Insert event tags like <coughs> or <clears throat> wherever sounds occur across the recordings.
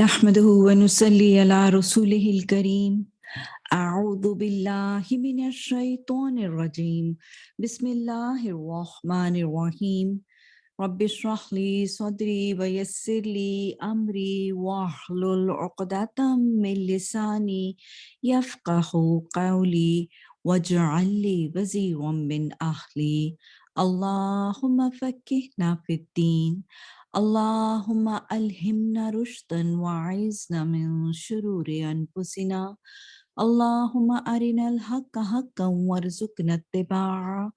نحمده ونصلي على رسوله الكريم. أعوذ بالله من الشيطان الرجيم. بسم الله الرحمن الرحيم. رب اشرح لي صدري ويسر لي أمري واحلل عقدة من لساني يفقه قولي واجعل لي وزيرا من أهلي. اللهم فكهنا في الدين. اللهم ألهمنا رشدا وعزنا من شرور أنفسنا. اللهم أرنا الحق حقا وارزقنا اتباعه.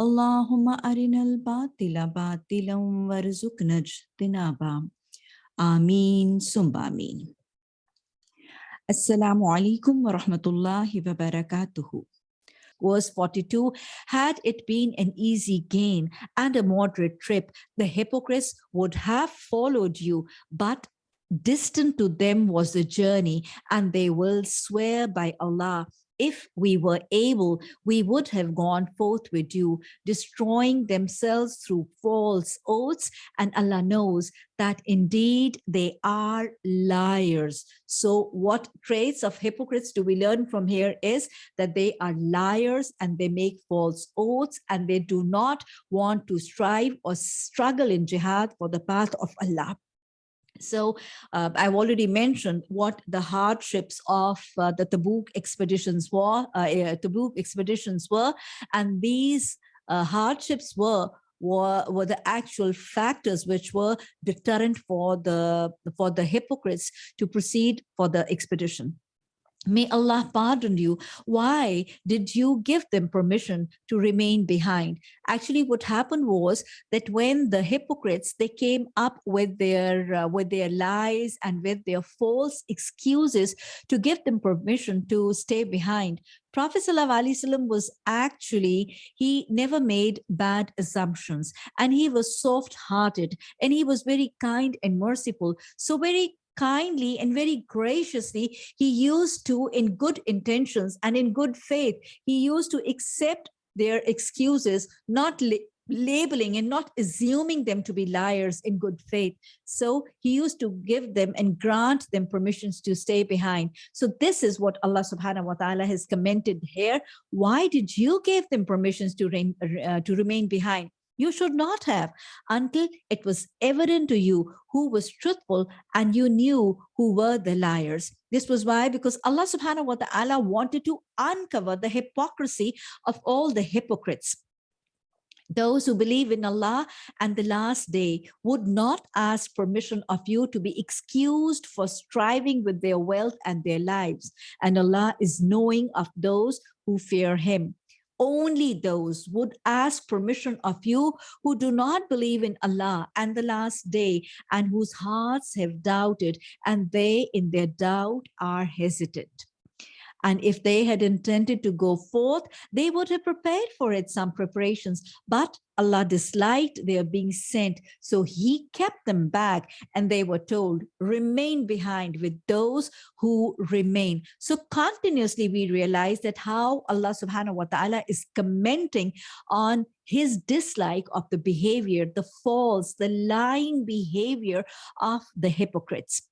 اللهم أرنا الباطل باطلا وارزقنا اجتنابه. آمين ثم آمين. السلام عليكم ورحمة الله وبركاته. Verse 42, had it been an easy gain and a moderate trip, the hypocrites would have followed you, but distant to them was the journey, and they will swear by Allah if we were able, we would have gone forth with you, destroying themselves through false oaths. And Allah knows that indeed they are liars. So what traits of hypocrites do we learn from here is that they are liars and they make false oaths and they do not want to strive or struggle in jihad for the path of Allah. So uh, I've already mentioned what the hardships of uh, the Tabuk expeditions were, uh, eh, Tabuk expeditions were, and these uh, hardships were were, were the actual factors which were deterrent for the for the hypocrites to proceed for the expedition. May Allah pardon you. Why did you give them permission to remain behind? Actually, what happened was that when the hypocrites, they came up with their, uh, with their lies and with their false excuses to give them permission to stay behind. Prophet ﷺ was actually, he never made bad assumptions and he was soft hearted and he was very kind and merciful. So very kindly and very graciously, he used to, in good intentions and in good faith, he used to accept their excuses, not labeling and not assuming them to be liars in good faith. So he used to give them and grant them permissions to stay behind. So this is what Allah subhanahu wa ta'ala has commented here. Why did you give them permissions to, reign, uh, to remain behind? You should not have until it was evident to you who was truthful and you knew who were the liars. This was why, because Allah subhanahu wa ta'ala wanted to uncover the hypocrisy of all the hypocrites. Those who believe in Allah and the last day would not ask permission of you to be excused for striving with their wealth and their lives. And Allah is knowing of those who fear him only those would ask permission of you who do not believe in Allah and the last day and whose hearts have doubted and they in their doubt are hesitant. And if they had intended to go forth, they would have prepared for it some preparations. But Allah disliked their being sent, so he kept them back and they were told, remain behind with those who remain. So continuously we realize that how Allah subhanahu wa ta'ala is commenting on his dislike of the behavior, the false, the lying behavior of the hypocrites.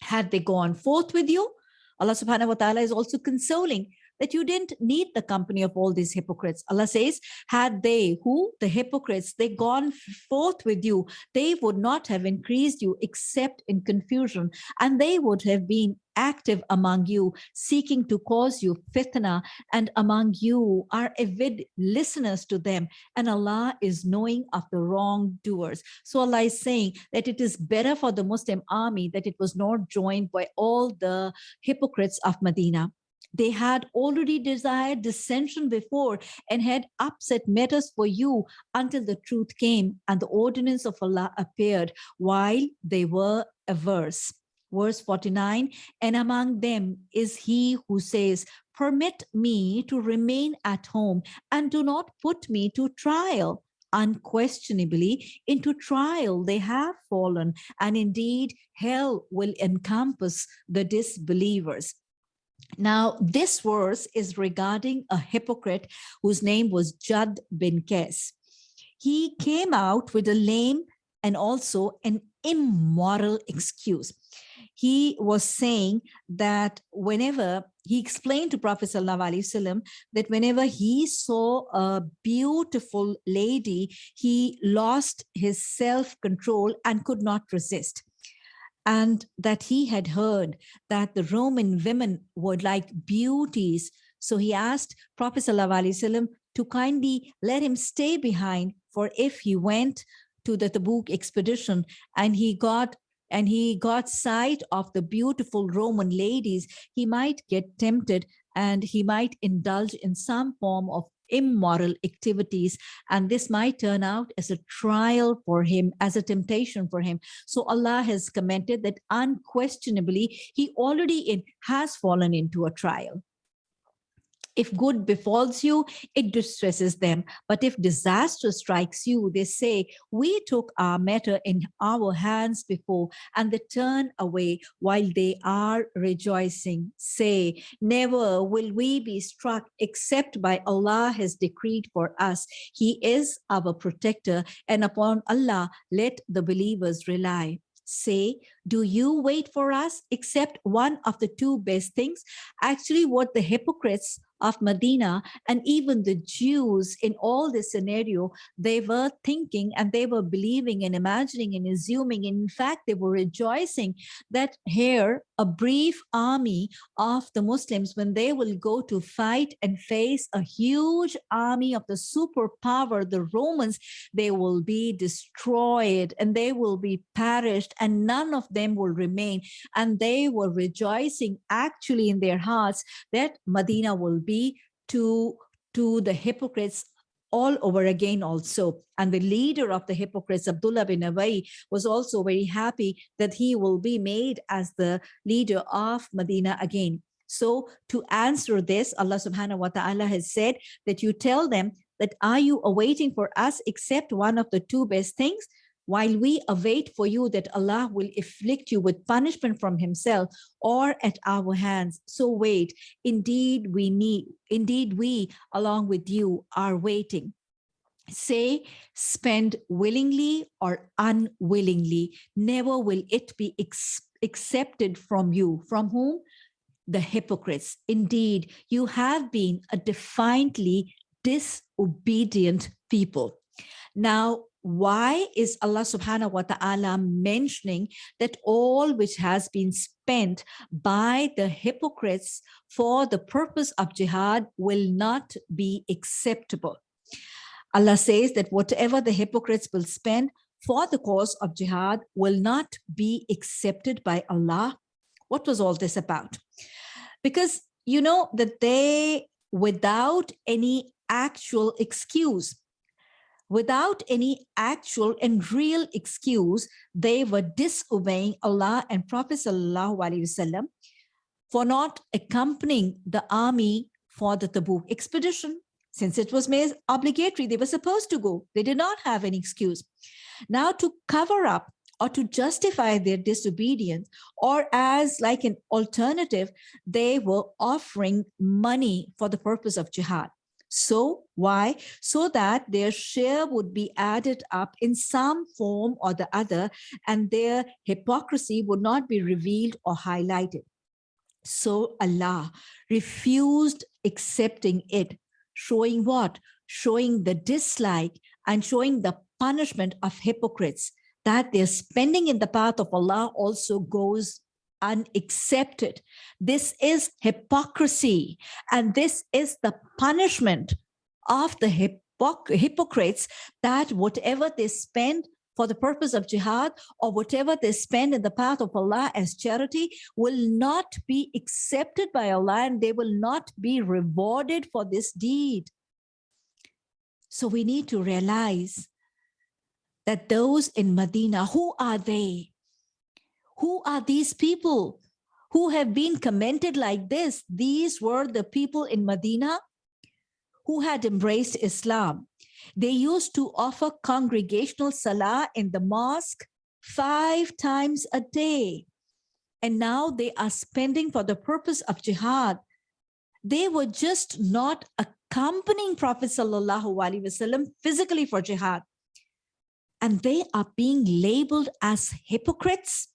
Had they gone forth with you, Allah subhanahu wa ta'ala is also consoling that you didn't need the company of all these hypocrites. Allah says, had they, who? The hypocrites, they gone forth with you, they would not have increased you except in confusion, and they would have been active among you, seeking to cause you fitna, and among you are avid listeners to them, and Allah is knowing of the wrongdoers. So Allah is saying that it is better for the Muslim army that it was not joined by all the hypocrites of Medina they had already desired dissension before and had upset matters for you until the truth came and the ordinance of Allah appeared while they were averse. Verse 49, and among them is he who says, permit me to remain at home and do not put me to trial unquestionably into trial they have fallen and indeed hell will encompass the disbelievers now, this verse is regarding a hypocrite whose name was Jad bin Qais. He came out with a lame and also an immoral excuse. he was saying that whenever he explained to Prophet Wasallam that whenever he saw a beautiful lady, he lost his self-control and could not resist. And that he had heard that the Roman women were like beauties. So he asked Prophet Wasallam to kindly let him stay behind for if he went to the Tabuk expedition and he got and he got sight of the beautiful Roman ladies, he might get tempted and he might indulge in some form of immoral activities and this might turn out as a trial for him as a temptation for him. So allah has commented that unquestionably he already in, has fallen into a trial if good befalls you, it distresses them. But if disaster strikes you, they say, we took our matter in our hands before, and they turn away while they are rejoicing. Say, never will we be struck except by Allah has decreed for us. He is our protector, and upon Allah let the believers rely say, do you wait for us except one of the two best things? Actually, what the hypocrites of Medina and even the Jews in all this scenario, they were thinking and they were believing and imagining and assuming. In fact, they were rejoicing that here a brief army of the Muslims, when they will go to fight and face a huge army of the superpower, the Romans, they will be destroyed and they will be perished and none of them will remain. And they were rejoicing actually in their hearts that Medina will be to, to the hypocrites all over again also. And the leader of the hypocrites, Abdullah bin Ubayy, was also very happy that he will be made as the leader of Medina again. So to answer this, Allah subhanahu wa ta'ala has said that you tell them that are you awaiting for us except one of the two best things? While we await for you that Allah will afflict you with punishment from himself or at our hands. So wait, indeed we need, indeed we along with you are waiting. Say, spend willingly or unwillingly, never will it be accepted from you. From whom? The hypocrites. Indeed, you have been a defiantly disobedient people. Now, why is Allah subhanahu wa ta'ala mentioning that all which has been spent by the hypocrites for the purpose of jihad will not be acceptable? Allah says that whatever the hypocrites will spend for the cause of jihad will not be accepted by Allah. What was all this about? Because you know that they, without any actual excuse, without any actual and real excuse, they were disobeying Allah and Prophet Wasallam for not accompanying the army for the Tabuk expedition. Since it was made obligatory, they were supposed to go. They did not have any excuse. Now to cover up or to justify their disobedience or as like an alternative, they were offering money for the purpose of jihad. So why? So that their share would be added up in some form or the other, and their hypocrisy would not be revealed or highlighted. So Allah refused accepting it, showing what? Showing the dislike and showing the punishment of hypocrites, that their spending in the path of Allah also goes unaccepted. This is hypocrisy. And this is the punishment of the hypocrites that whatever they spend for the purpose of jihad or whatever they spend in the path of Allah as charity will not be accepted by Allah and they will not be rewarded for this deed. So we need to realize that those in Medina, who are they? Who are these people who have been commented like this? These were the people in Medina who had embraced Islam. They used to offer congregational salah in the mosque five times a day. And now they are spending for the purpose of jihad. They were just not accompanying Prophet Wasallam physically for jihad. And they are being labeled as hypocrites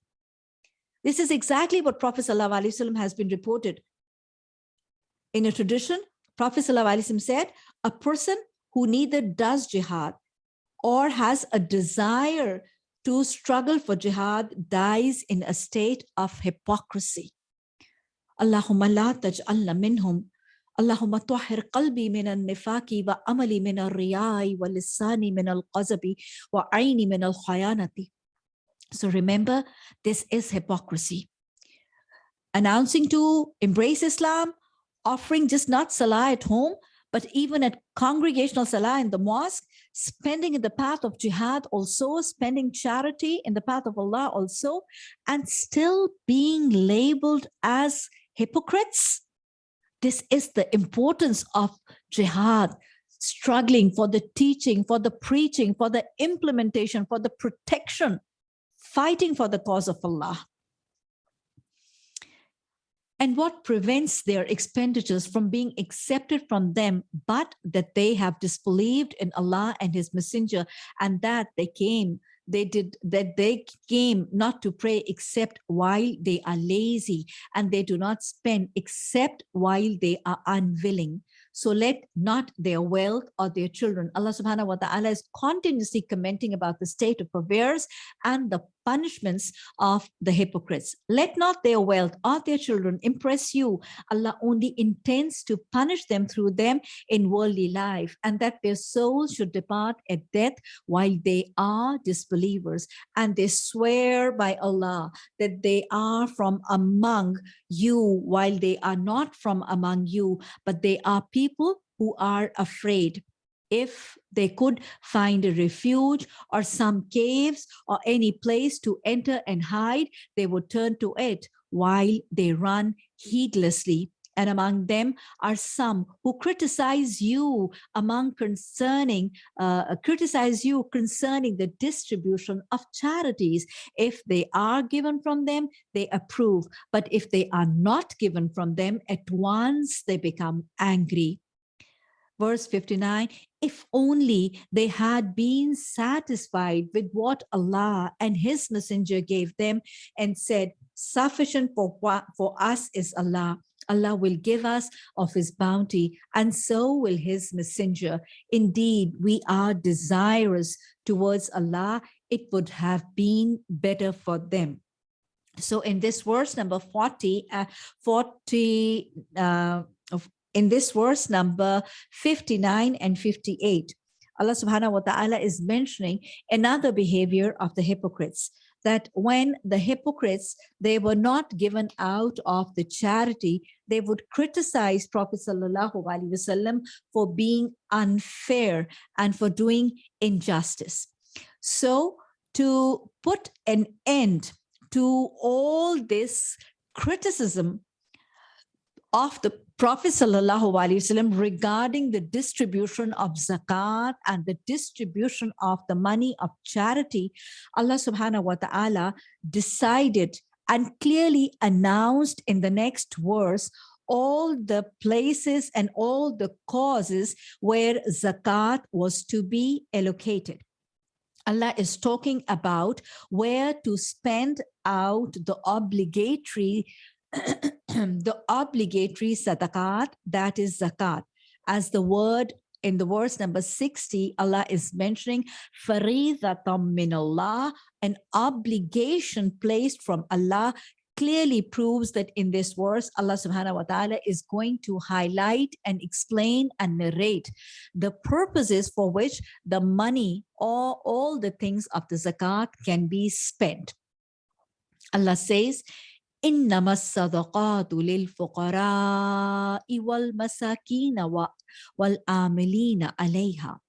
This is exactly what Prophet ﷺ has been reported. In a tradition, Prophet ﷺ said, a person who neither does jihad or has a desire to struggle for jihad dies in a state of hypocrisy. Allahumma la taj'alna minhum. Allahumma tahir qalbi min al-nifaki wa amali min al-riyai wa lisani min al-qazabi wa aini min al-khayanati. So remember, this is hypocrisy. Announcing to embrace Islam, offering just not salah at home, but even at congregational salah in the mosque, spending in the path of jihad also, spending charity in the path of Allah also, and still being labeled as hypocrites. This is the importance of jihad, struggling for the teaching, for the preaching, for the implementation, for the protection, fighting for the cause of Allah and what prevents their expenditures from being accepted from them, but that they have disbelieved in Allah and his messenger and that they came, they did that they came not to pray except while they are lazy and they do not spend except while they are unwilling. So let not their wealth or their children, Allah subhanahu wa ta'ala is continuously commenting about the state of affairs and the punishments of the hypocrites. Let not their wealth or their children impress you. Allah only intends to punish them through them in worldly life and that their souls should depart at death while they are disbelievers. And they swear by Allah that they are from among you while they are not from among you, but they are people who are afraid if they could find a refuge or some caves or any place to enter and hide, they would turn to it while they run heedlessly. And among them are some who criticize you among concerning, uh, criticize you concerning the distribution of charities. If they are given from them, they approve. But if they are not given from them, at once they become angry verse 59, if only they had been satisfied with what Allah and his messenger gave them and said, sufficient for, what, for us is Allah. Allah will give us of his bounty and so will his messenger. Indeed, we are desirous towards Allah. It would have been better for them. So in this verse number 40, uh, 40, uh, in this verse number 59 and 58, Allah subhanahu wa ta'ala is mentioning another behavior of the hypocrites that when the hypocrites, they were not given out of the charity, they would criticize Prophet wasallam for being unfair and for doing injustice. So to put an end to all this criticism of the Prophet Wasallam regarding the distribution of zakat and the distribution of the money of charity, Allah subhanahu wa ta'ala decided and clearly announced in the next verse all the places and all the causes where zakat was to be allocated. Allah is talking about where to spend out the obligatory <clears throat> the obligatory sadaqat, that is zakat. As the word in the verse number 60, Allah is mentioning faridatam min Allah, an obligation placed from Allah clearly proves that in this verse, Allah subhanahu wa ta'ala is going to highlight and explain and narrate the purposes for which the money or all the things of the zakat can be spent. Allah says, إنما الصدقات للفقراء والمساكين والعاملين عليها.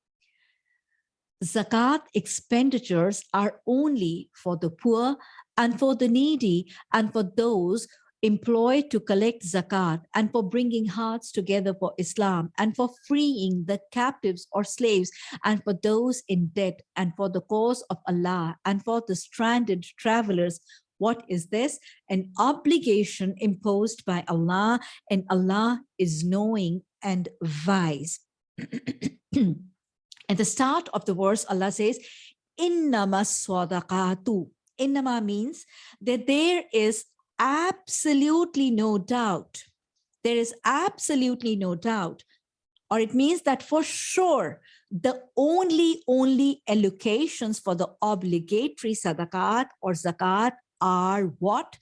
Zakat expenditures are only for the poor and for the needy and for those employed to collect zakat and for bringing hearts together for Islam and for freeing the captives or slaves and for those in debt and for the cause of Allah and for the stranded travelers what is this? An obligation imposed by Allah and Allah is knowing and wise. <clears throat> At the start of the verse, Allah says, Innama sadaqatu. innama means that there is absolutely no doubt. There is absolutely no doubt. Or it means that for sure, the only, only allocations for the obligatory sadaqat or zakat are what?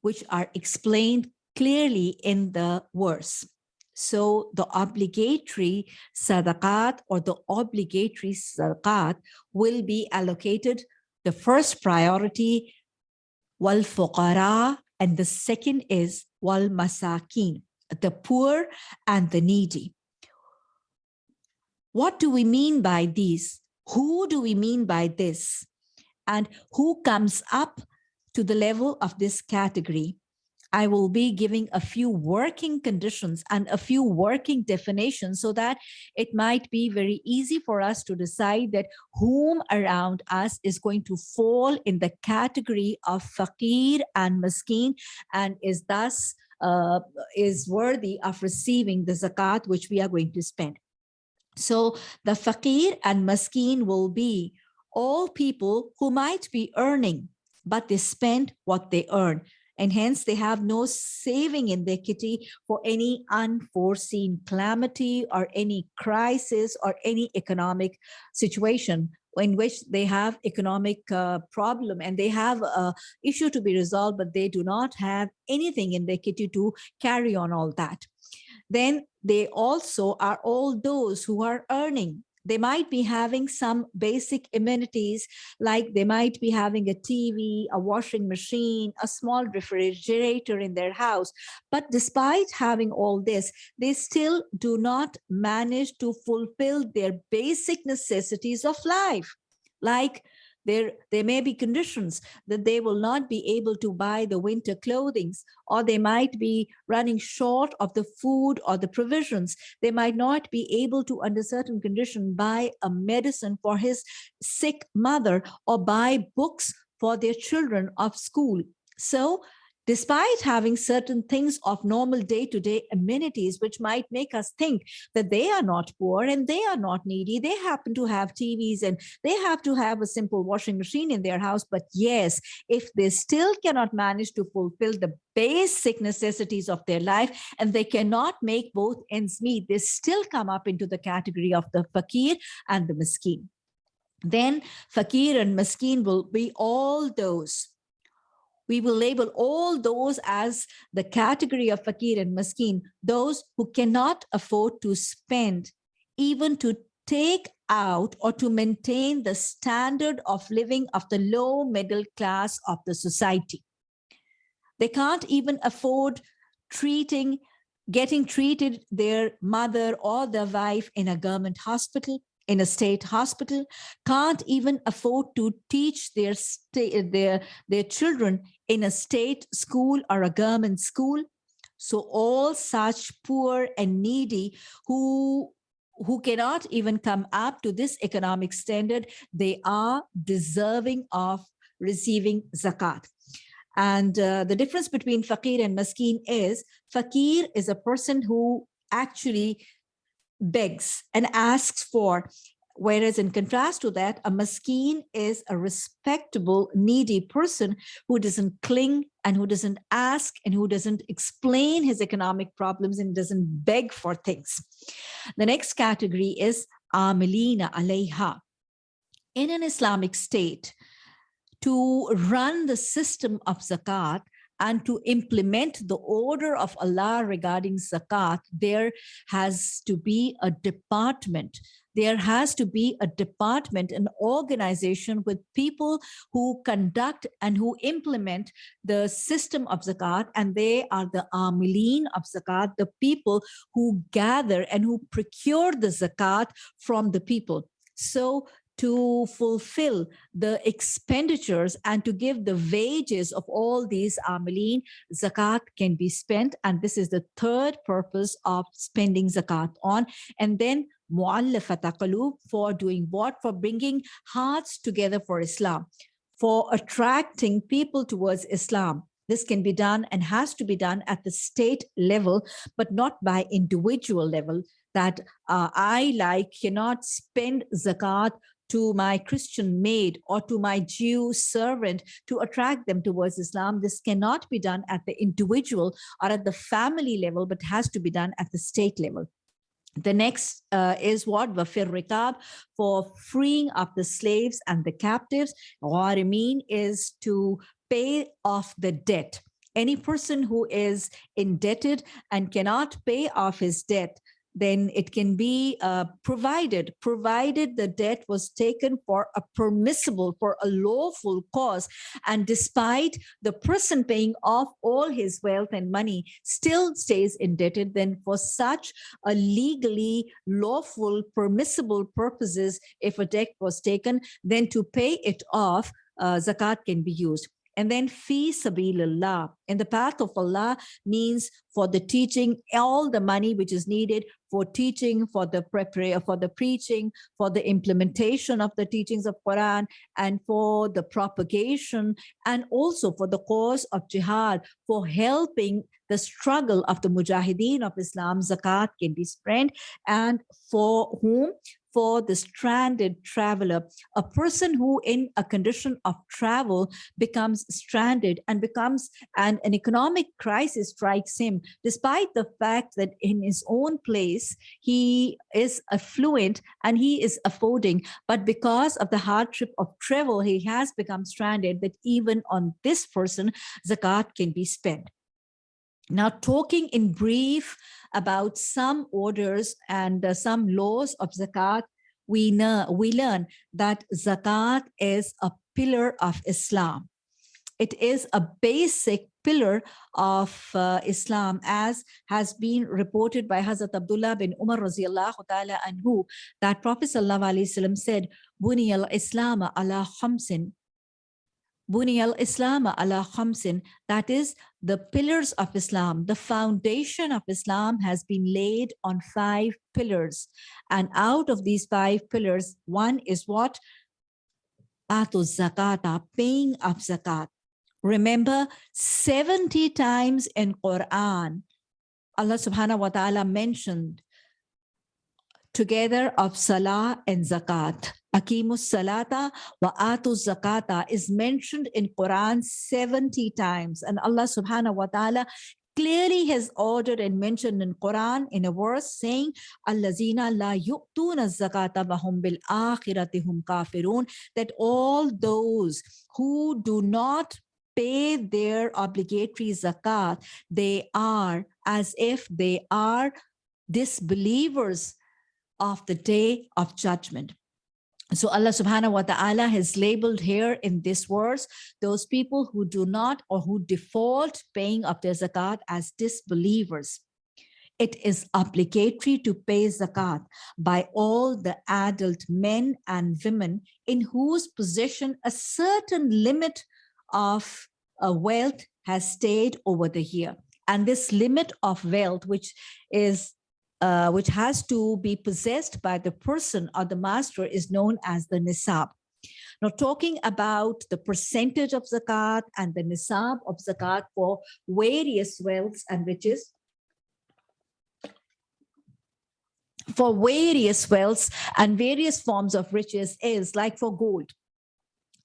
Which are explained clearly in the verse. So the obligatory sadaqat or the obligatory sadaqat will be allocated the first priority wal fuqara and the second is wal masakin the poor and the needy what do we mean by these who do we mean by this and who comes up to the level of this category I will be giving a few working conditions and a few working definitions so that it might be very easy for us to decide that whom around us is going to fall in the category of faqir and maskeen and is thus uh, is worthy of receiving the zakat which we are going to spend. So the faqir and maskeen will be all people who might be earning, but they spend what they earn and hence they have no saving in their kitty for any unforeseen calamity or any crisis or any economic situation in which they have economic uh, problem and they have a issue to be resolved, but they do not have anything in their kitty to carry on all that. Then they also are all those who are earning they might be having some basic amenities, like they might be having a TV, a washing machine, a small refrigerator in their house. But despite having all this, they still do not manage to fulfill their basic necessities of life, like there, there may be conditions that they will not be able to buy the winter clothings, or they might be running short of the food or the provisions. They might not be able to, under certain condition, buy a medicine for his sick mother or buy books for their children of school. So despite having certain things of normal day-to-day -day amenities, which might make us think that they are not poor and they are not needy. They happen to have TVs and they have to have a simple washing machine in their house. But yes, if they still cannot manage to fulfill the basic necessities of their life and they cannot make both ends meet, they still come up into the category of the fakir and the miskeen. Then fakir and miskeen will be all those we will label all those as the category of fakir and maskeen, those who cannot afford to spend, even to take out or to maintain the standard of living of the low middle class of the society. They can't even afford treating, getting treated their mother or their wife in a government hospital in a state hospital can't even afford to teach their their their children in a state school or a government school. So all such poor and needy who who cannot even come up to this economic standard they are deserving of receiving zakat. And uh, the difference between fakir and maskeen is fakir is a person who actually begs and asks for. Whereas in contrast to that, a maskeen is a respectable, needy person who doesn't cling and who doesn't ask and who doesn't explain his economic problems and doesn't beg for things. The next category is amilina alayha. In an Islamic state, to run the system of zakat, and to implement the order of Allah regarding zakat, there has to be a department. There has to be a department, an organization with people who conduct and who implement the system of zakat, and they are the amilin of zakat, the people who gather and who procure the zakat from the people. So to fulfill the expenditures and to give the wages of all these amilin, zakat can be spent. And this is the third purpose of spending zakat on. And then mu'allafat for doing what? For bringing hearts together for Islam, for attracting people towards Islam. This can be done and has to be done at the state level, but not by individual level that uh, I like cannot spend zakat to my Christian maid or to my Jew servant to attract them towards Islam. This cannot be done at the individual or at the family level, but has to be done at the state level. The next uh, is what? Wafir Rikab, for freeing up the slaves and the captives. Gharimin is to pay off the debt. Any person who is indebted and cannot pay off his debt, then it can be uh, provided, provided the debt was taken for a permissible, for a lawful cause. And despite the person paying off all his wealth and money still stays indebted, then for such a legally lawful, permissible purposes, if a debt was taken, then to pay it off, uh, zakat can be used. And then fi sabilillah, in the path of Allah means for the teaching, all the money which is needed for teaching, for the preparation, for the preaching, for the implementation of the teachings of Quran, and for the propagation, and also for the cause of jihad, for helping the struggle of the mujahideen of Islam, zakat can be spent, and for whom? For the stranded traveler, a person who in a condition of travel becomes stranded and becomes an, an economic crisis strikes him, despite the fact that in his own place, he is affluent and he is affording, but because of the hardship of travel, he has become stranded. That even on this person, zakat can be spent. Now, talking in brief about some orders and uh, some laws of zakat, we know we learn that zakat is a pillar of Islam. It is a basic pillar of uh, Islam as has been reported by Hazrat Abdullah bin Umar radiallahu ta'ala anhu that Prophet said, Buni al-Islam ala khamsin Buni al-Islam ala khamsin, that is the pillars of Islam, the foundation of Islam has been laid on five pillars. And out of these five pillars, one is what? Atu zakata, paying of zakat. Remember, 70 times in Quran, Allah subhanahu wa ta'ala mentioned together of salah and zakat. Akimus salata wa atu zakata is mentioned in Quran 70 times and Allah subhanahu wa ta'ala clearly has ordered and mentioned in Quran in a verse saying allazina la yu'tuna zakata bahum bil akhiratihum kafirun that all those who do not pay their obligatory zakat they are as if they are disbelievers of the day of judgment so Allah subhanahu wa ta'ala has labeled here in this verse, those people who do not or who default paying of their zakat as disbelievers. It is obligatory to pay zakat by all the adult men and women in whose possession a certain limit of uh, wealth has stayed over the year. And this limit of wealth, which is uh, which has to be possessed by the person or the master is known as the nisab. Now talking about the percentage of zakat and the nisab of zakat for various wealths and riches, for various wealths and various forms of riches is like for gold.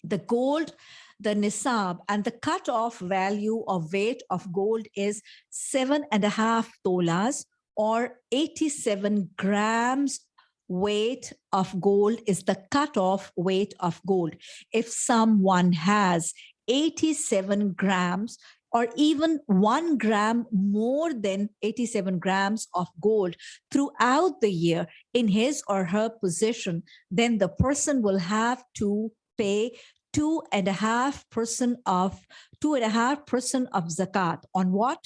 The gold, the nisab and the cut-off value of weight of gold is seven and a half tolas or 87 grams weight of gold is the cutoff weight of gold. If someone has 87 grams or even one gram more than 87 grams of gold throughout the year in his or her possession, then the person will have to pay two and a half percent of two and a half percent of zakat on what?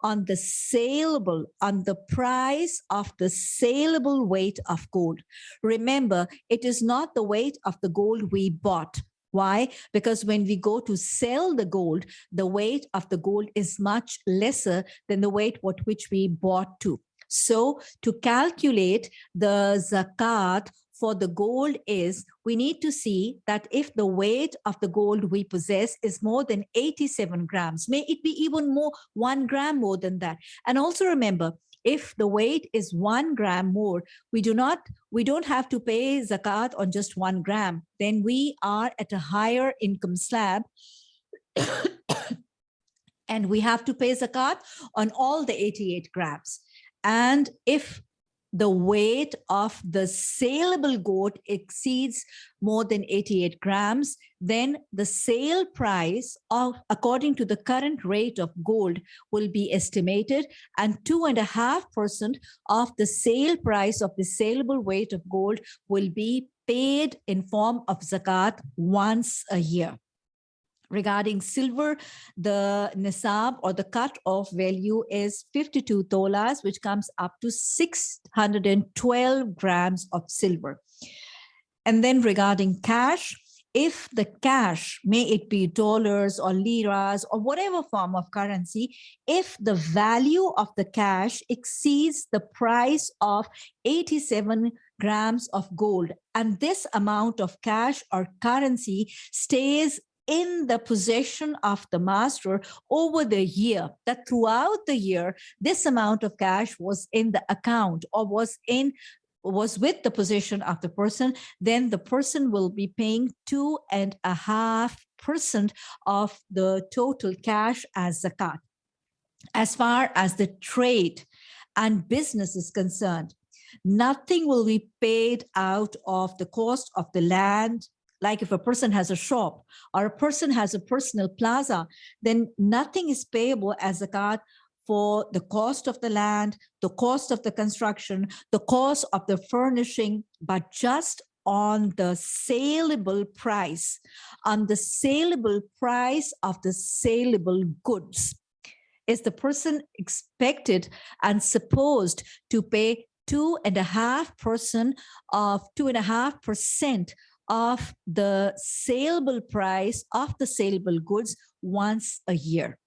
On the saleable, on the price of the saleable weight of gold. Remember, it is not the weight of the gold we bought. Why? Because when we go to sell the gold, the weight of the gold is much lesser than the weight what which we bought to. So to calculate the zakat for the gold is we need to see that if the weight of the gold we possess is more than 87 grams, may it be even more, one gram more than that. And also remember, if the weight is one gram more, we do not, we don't have to pay zakat on just one gram. Then we are at a higher income slab <coughs> and we have to pay zakat on all the 88 grams. And if the weight of the saleable goat exceeds more than 88 grams, then the sale price of according to the current rate of gold will be estimated and two and a half percent of the sale price of the saleable weight of gold will be paid in form of zakat once a year. Regarding silver, the nisab or the cut-off value is 52 tolas, which comes up to 612 grams of silver. And then regarding cash, if the cash, may it be dollars or liras or whatever form of currency, if the value of the cash exceeds the price of 87 grams of gold and this amount of cash or currency stays in the possession of the master over the year, that throughout the year, this amount of cash was in the account or was in was with the possession of the person, then the person will be paying two and a half percent of the total cash as zakat. As far as the trade and business is concerned, nothing will be paid out of the cost of the land, like if a person has a shop or a person has a personal plaza, then nothing is payable as zakat for the cost of the land, the cost of the construction, the cost of the furnishing, but just on the saleable price, on the saleable price of the saleable goods. Is the person expected and supposed to pay two and a half percent of two and a half percent of the saleable price of the saleable goods once a year.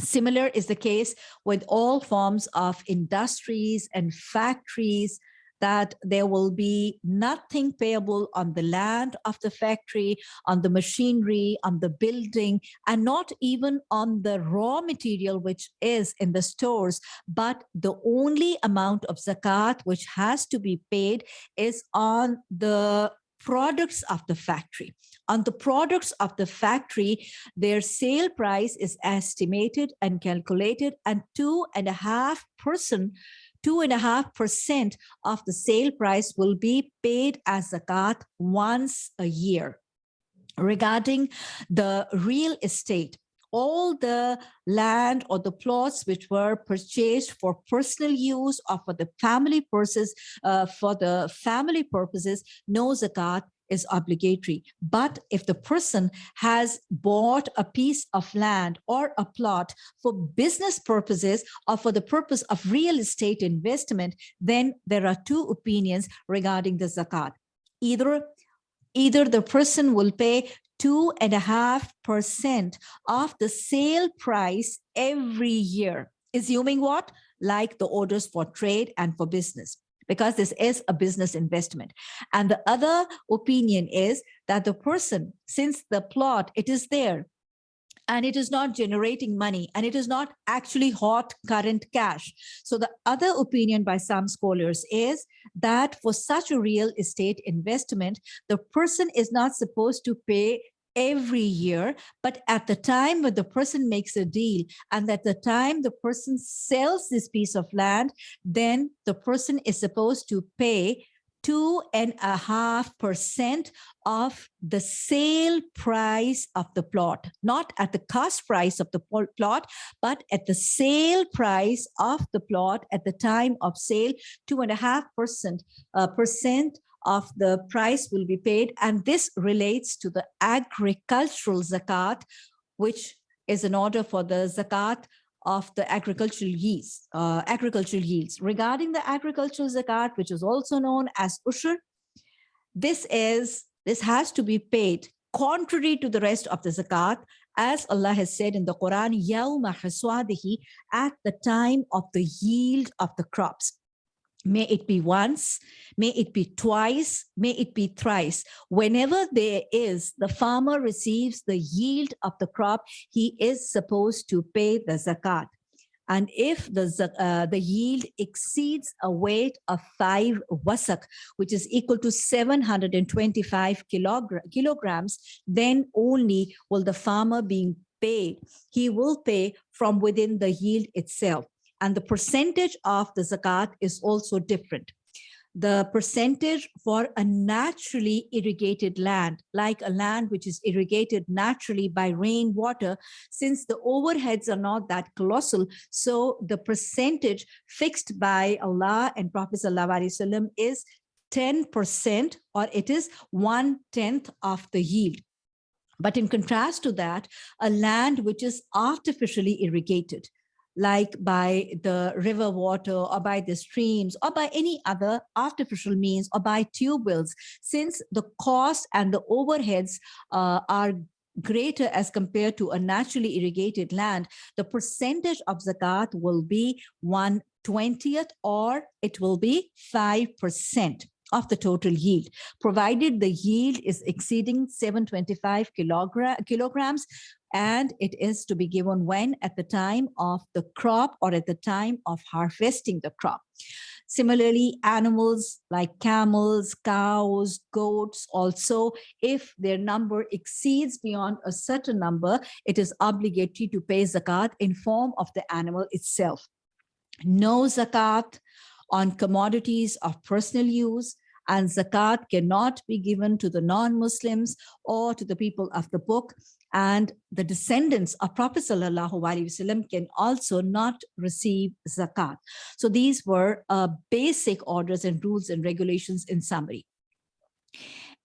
Similar is the case with all forms of industries and factories that there will be nothing payable on the land of the factory, on the machinery, on the building, and not even on the raw material which is in the stores, but the only amount of zakat which has to be paid is on the products of the factory. On the products of the factory, their sale price is estimated and calculated and two and a half percent two and a half percent of the sale price will be paid as zakat once a year. Regarding the real estate, all the land or the plots which were purchased for personal use or for the family purposes, uh, for the family purposes, no zakat is obligatory. But if the person has bought a piece of land or a plot for business purposes or for the purpose of real estate investment, then there are two opinions regarding the zakat. Either either the person will pay two and a half percent of the sale price every year, assuming what? Like the orders for trade and for business because this is a business investment. And the other opinion is that the person, since the plot, it is there, and it is not generating money and it is not actually hot current cash. So the other opinion by some scholars is that for such a real estate investment, the person is not supposed to pay every year, but at the time when the person makes a deal and at the time the person sells this piece of land, then the person is supposed to pay two and a half percent of the sale price of the plot, not at the cost price of the plot, but at the sale price of the plot at the time of sale, two and a half percent uh, percent of the price will be paid. And this relates to the agricultural zakat, which is an order for the zakat of the agricultural yields, uh, agricultural yields. Regarding the agricultural zakat, which is also known as ushur, this is this has to be paid contrary to the rest of the zakat, as Allah has said in the Quran, at the time of the yield of the crops. May it be once, may it be twice, may it be thrice. Whenever there is, the farmer receives the yield of the crop, he is supposed to pay the zakat. And if the, uh, the yield exceeds a weight of five wasak, which is equal to 725 kilogram, kilograms, then only will the farmer being paid. He will pay from within the yield itself and the percentage of the zakat is also different. The percentage for a naturally irrigated land, like a land which is irrigated naturally by rainwater, since the overheads are not that colossal, so the percentage fixed by Allah and Prophet ﷺ is 10% or it is one tenth of the yield. But in contrast to that, a land which is artificially irrigated, like by the river water or by the streams or by any other artificial means or by tube wells, since the cost and the overheads uh, are greater as compared to a naturally irrigated land, the percentage of zakat will be 1 20th or it will be 5% of the total yield, provided the yield is exceeding 725 kilogram, kilograms and it is to be given when at the time of the crop or at the time of harvesting the crop. Similarly, animals like camels, cows, goats also, if their number exceeds beyond a certain number, it is obligatory to pay zakat in form of the animal itself. No zakat on commodities of personal use, and zakat cannot be given to the non-Muslims or to the people of the book and the descendants of Prophet Wasallam can also not receive zakat. So these were uh, basic orders and rules and regulations in summary.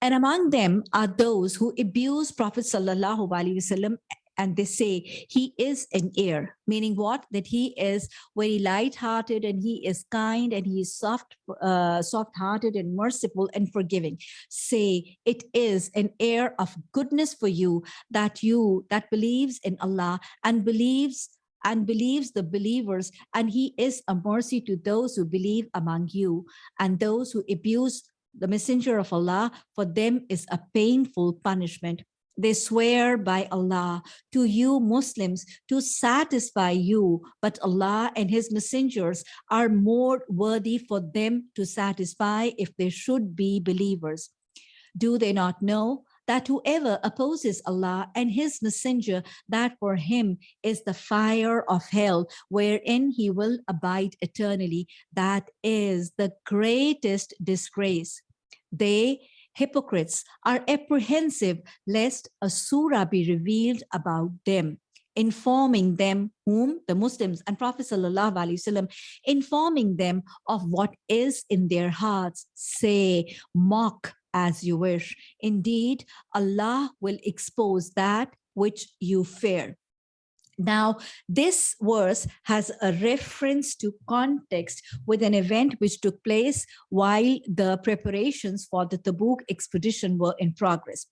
And among them are those who abuse Prophet Sallallahu Alaihi Wasallam and they say he is an heir, meaning what? That he is very light-hearted and he is kind and he is soft, uh, soft-hearted and merciful and forgiving. Say it is an heir of goodness for you that you that believes in Allah and believes and believes the believers and he is a mercy to those who believe among you and those who abuse the messenger of Allah for them is a painful punishment they swear by Allah to you Muslims to satisfy you, but Allah and his messengers are more worthy for them to satisfy if they should be believers. Do they not know that whoever opposes Allah and his messenger, that for him is the fire of hell, wherein he will abide eternally. That is the greatest disgrace. They hypocrites are apprehensive lest a surah be revealed about them informing them whom? The Muslims. And Prophet Wasallam, informing them of what is in their hearts. Say mock as you wish. Indeed Allah will expose that which you fear now, this verse has a reference to context with an event which took place while the preparations for the Tabuk expedition were in progress.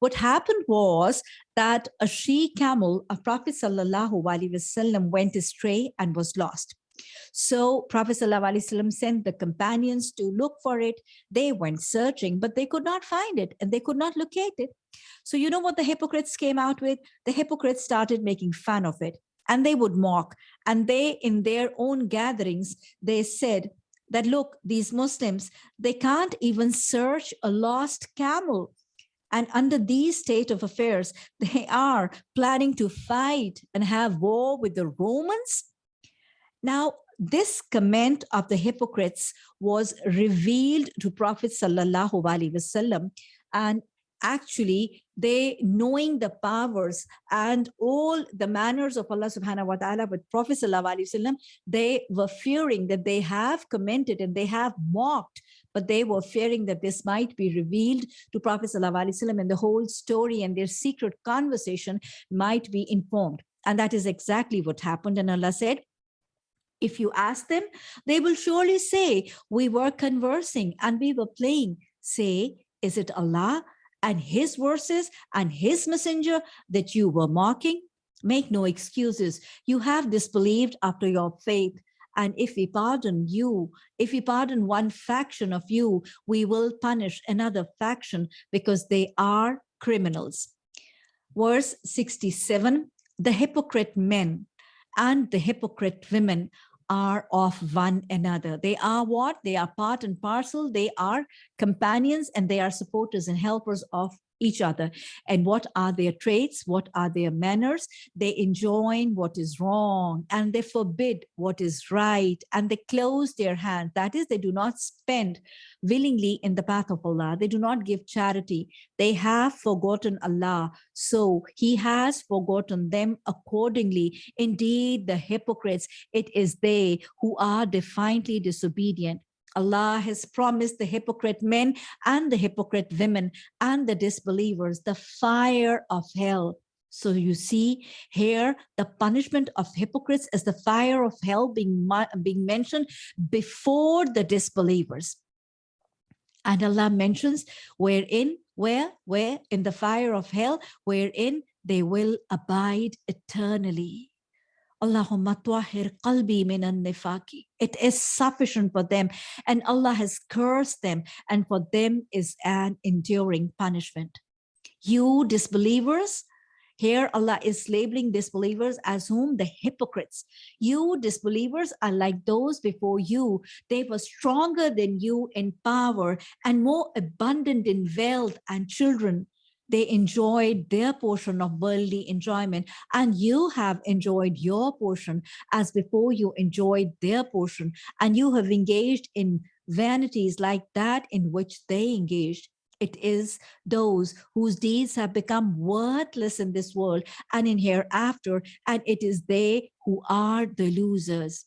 What happened was that a she camel of Prophet Sallallahu Alaihi Wasallam went astray and was lost. So Prophet ﷺ sent the companions to look for it. They went searching, but they could not find it and they could not locate it. So you know what the hypocrites came out with? The hypocrites started making fun of it and they would mock. And they, in their own gatherings, they said that, look, these Muslims, they can't even search a lost camel. And under these state of affairs, they are planning to fight and have war with the Romans. Now, this comment of the hypocrites was revealed to Prophet Sallallahu Alaihi Wasallam and actually they knowing the powers and all the manners of Allah subhanahu wa ta'ala with Prophet wasallam they were fearing that they have commented and they have mocked but they were fearing that this might be revealed to Prophet wasallam and the whole story and their secret conversation might be informed. And that is exactly what happened. And Allah said if you ask them, they will surely say, we were conversing and we were playing. Say, is it Allah and his verses and his messenger that you were mocking? Make no excuses. You have disbelieved after your faith And if we pardon you, if we pardon one faction of you, we will punish another faction because they are criminals. Verse 67, the hypocrite men and the hypocrite women are of one another. They are what? They are part and parcel. They are companions and they are supporters and helpers of each other. And what are their traits? What are their manners? They enjoin what is wrong and they forbid what is right and they close their hand. That is they do not spend willingly in the path of Allah. They do not give charity. They have forgotten Allah. So he has forgotten them accordingly. Indeed the hypocrites it is they who are defiantly disobedient Allah has promised the hypocrite men and the hypocrite women and the disbelievers the fire of hell. So you see here, the punishment of hypocrites is the fire of hell being, being mentioned before the disbelievers. And Allah mentions wherein, where, where in the fire of hell, wherein they will abide eternally. Allahumma tuahir qalbi minan nifaki. It is sufficient for them and Allah has cursed them and for them is an enduring punishment. You disbelievers, here Allah is labeling disbelievers as whom the hypocrites. You disbelievers are like those before you. They were stronger than you in power and more abundant in wealth and children they enjoyed their portion of worldly enjoyment and you have enjoyed your portion as before you enjoyed their portion and you have engaged in vanities like that in which they engaged. It is those whose deeds have become worthless in this world and in hereafter and it is they who are the losers.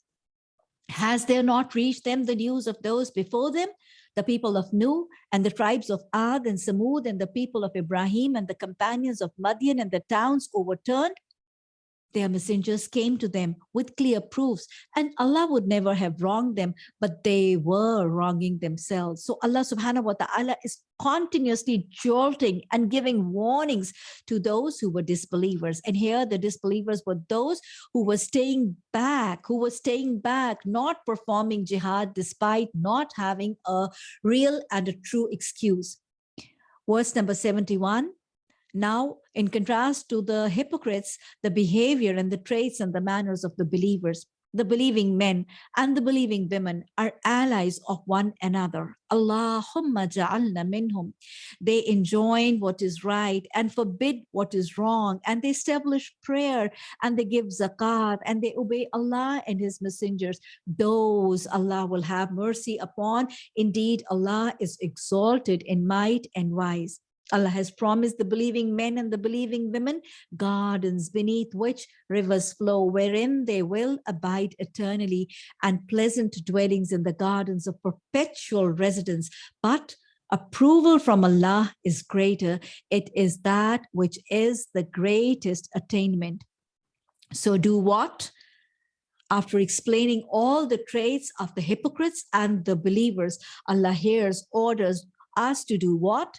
Has there not reached them the news of those before them the people of Nuh and the tribes of Ad and Samud and the people of Ibrahim and the companions of Madian and the towns overturned their messengers came to them with clear proofs and Allah would never have wronged them, but they were wronging themselves. So Allah subhanahu wa ta'ala is continuously jolting and giving warnings to those who were disbelievers. And here the disbelievers were those who were staying back, who were staying back, not performing jihad despite not having a real and a true excuse. Verse number 71, now, in contrast to the hypocrites, the behavior and the traits and the manners of the believers, the believing men and the believing women are allies of one another. Allahumma ja'alna minhum. They enjoin what is right and forbid what is wrong. And they establish prayer and they give zakat and they obey Allah and his messengers. Those Allah will have mercy upon. Indeed, Allah is exalted in might and wise. Allah has promised the believing men and the believing women gardens beneath which rivers flow, wherein they will abide eternally and pleasant dwellings in the gardens of perpetual residence. But approval from Allah is greater. It is that which is the greatest attainment. So do what? After explaining all the traits of the hypocrites and the believers, Allah hears orders us to do what?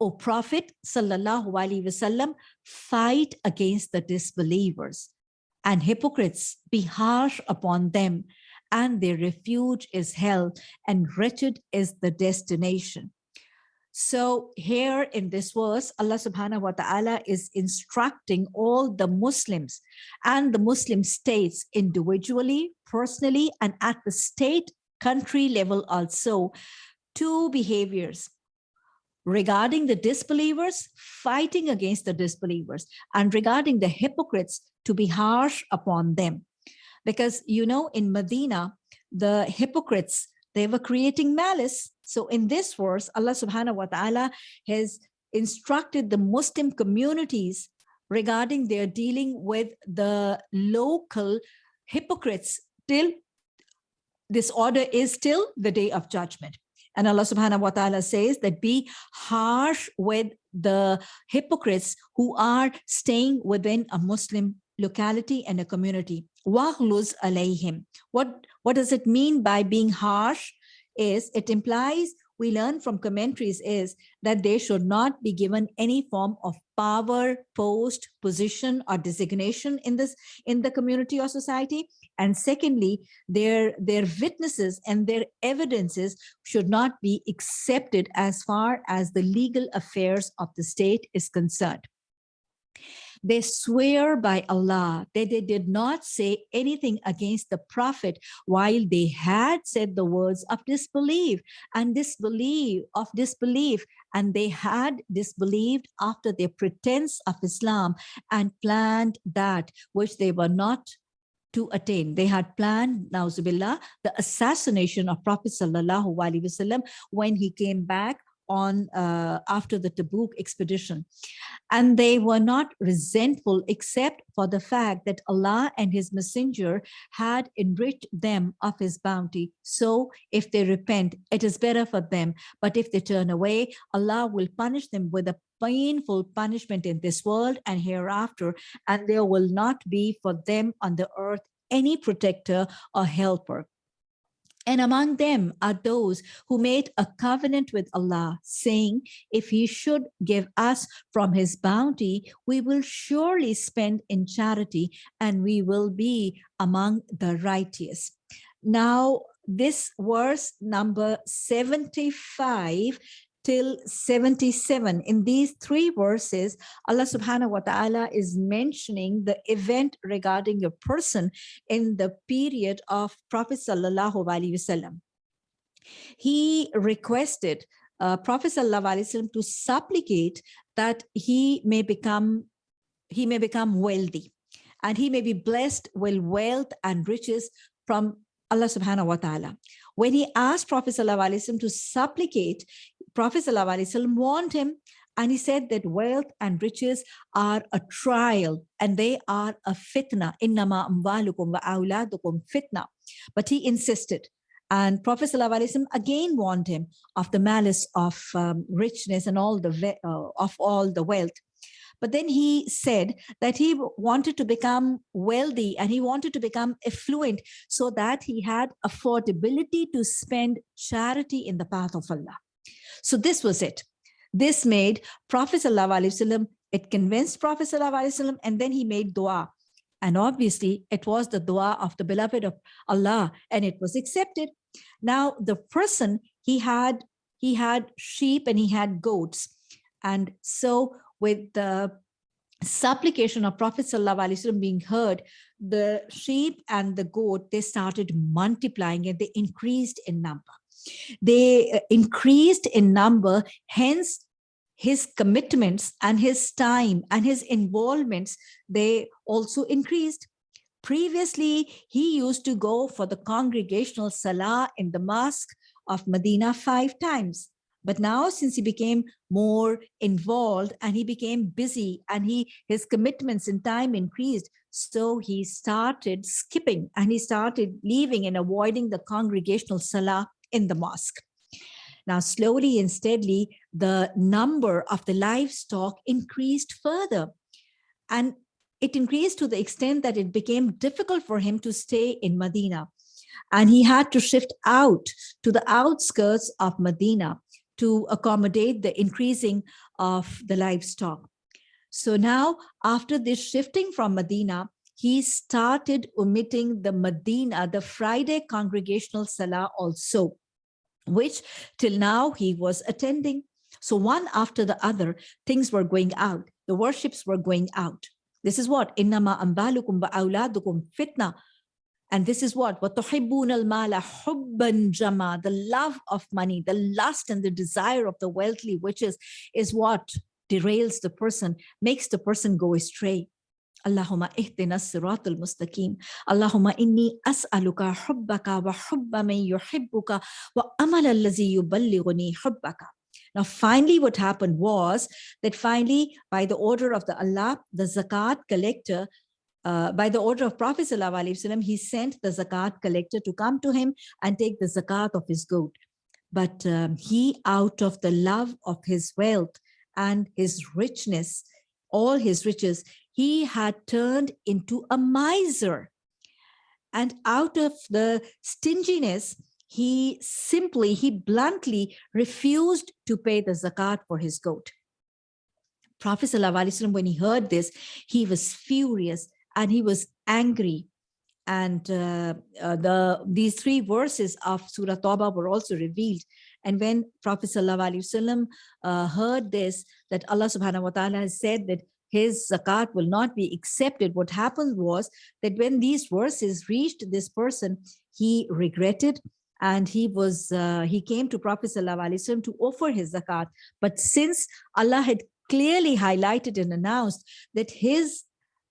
O Prophet Sallallahu Alaihi Wasallam, fight against the disbelievers and hypocrites, be harsh upon them, and their refuge is hell, and wretched is the destination. So here in this verse, Allah subhanahu wa ta'ala is instructing all the Muslims and the Muslim states individually, personally, and at the state country level also, two behaviors regarding the disbelievers, fighting against the disbelievers, and regarding the hypocrites to be harsh upon them. Because, you know, in Medina, the hypocrites, they were creating malice. So in this verse, Allah subhanahu wa ta'ala has instructed the Muslim communities regarding their dealing with the local hypocrites till this order is still the day of judgment. And Allah subhanahu wa ta'ala says that be harsh with the hypocrites who are staying within a Muslim locality and a community. Waghluz alayhim. What, what does it mean by being harsh? Is it implies we learn from commentaries is that they should not be given any form of power, post, position, or designation in this in the community or society. And secondly, their, their witnesses and their evidences should not be accepted as far as the legal affairs of the state is concerned. They swear by Allah that they did not say anything against the Prophet while they had said the words of disbelief and disbelief of disbelief and they had disbelieved after their pretense of Islam and planned that which they were not to attain. They had planned, Nauzubillah, the assassination of Prophet Sallallahu Alaihi Wasallam when he came back on uh, after the Tabuk expedition. And they were not resentful except for the fact that Allah and his messenger had enriched them of his bounty. So if they repent, it is better for them. But if they turn away, Allah will punish them with a painful punishment in this world and hereafter, and there will not be for them on the earth any protector or helper. And among them are those who made a covenant with Allah, saying, if he should give us from his bounty, we will surely spend in charity and we will be among the righteous. Now, this verse number 75 till 77. In these three verses, Allah subhanahu wa ta'ala is mentioning the event regarding a person in the period of Prophet sallallahu alaihi wasallam. He requested uh, Prophet sallallahu alaihi wasallam to supplicate that he may become he may become wealthy and he may be blessed with wealth and riches from Allah subhanahu wa ta'ala. When he asked Prophet wasallam to supplicate, Prophet ﷺ warned him and he said that wealth and riches are a trial and they are a fitna. Innama amwalukum wa awladukum fitna. But he insisted. And Prophet ﷺ again warned him of the malice of um, richness and all the uh, of all the wealth. But then he said that he wanted to become wealthy and he wanted to become affluent so that he had affordability to spend charity in the path of Allah. So this was it. This made Prophet ﷺ, it convinced Prophet ﷺ, and then he made dua. And obviously it was the dua of the beloved of Allah and it was accepted. Now the person he had, he had sheep and he had goats. And so with the supplication of Prophet ﷺ being heard, the sheep and the goat, they started multiplying and they increased in number. They uh, increased in number, hence his commitments and his time and his involvements, they also increased. Previously, he used to go for the congregational salah in the mosque of Medina five times. But now since he became more involved and he became busy and he his commitments in time increased, so he started skipping and he started leaving and avoiding the congregational salah in the mosque. Now, slowly and steadily, the number of the livestock increased further. And it increased to the extent that it became difficult for him to stay in Medina. And he had to shift out to the outskirts of Medina to accommodate the increasing of the livestock. So now, after this shifting from Medina, he started omitting the Medina, the Friday congregational Salah also, which till now he was attending. So one after the other, things were going out. The worships were going out. This is what? Innama ambalukum ba'auladukum fitna. And this is what? وَتُحِبُّونَ الْمَالَ حُبًّا jama. The love of money, the lust and the desire of the wealthy, which is, is what derails the person, makes the person go astray. اللهم اهدنا الصراط المستقيم اللهم إني أسألك حبك وحب من يحبك وأمل الذي يبلغني حبك Now finally what happened was that finally by the order of the Allah, the zakat collector, uh, by the order of Prophet ﷺ, he sent the zakat collector to come to him and take the zakat of his goat. But um, he out of the love of his wealth and his richness, all his riches, he had turned into a miser. And out of the stinginess, he simply, he bluntly refused to pay the zakat for his goat. Prophet ﷺ, when he heard this, he was furious and he was angry. And uh, uh, the these three verses of Surah Tawbah were also revealed. And when Prophet ﷺ uh, heard this, that Allah subhanahu wa ta'ala has said that his zakat will not be accepted. What happened was that when these verses reached this person, he regretted and he was uh, he came to Prophet ﷺ to offer his zakat. But since Allah had clearly highlighted and announced that his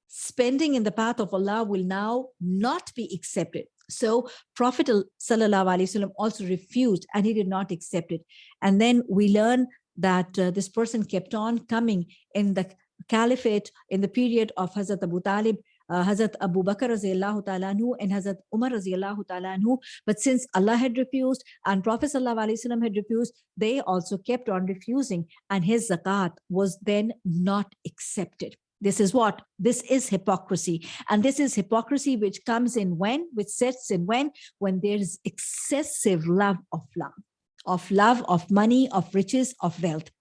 spending in the path of Allah will now not be accepted. So Prophet ﷺ also refused and he did not accept it. And then we learn that uh, this person kept on coming in the caliphate in the period of Hazrat Abu Talib, uh, Hazrat Abu Bakr ta'ala and Hazrat Umar ta'ala anhu. But since Allah had refused and Prophet sallallahu had refused, they also kept on refusing and his zakat was then not accepted. This is what? This is hypocrisy. And this is hypocrisy which comes in when, which sets in when, when there is excessive love of love, of love, of money, of riches, of wealth.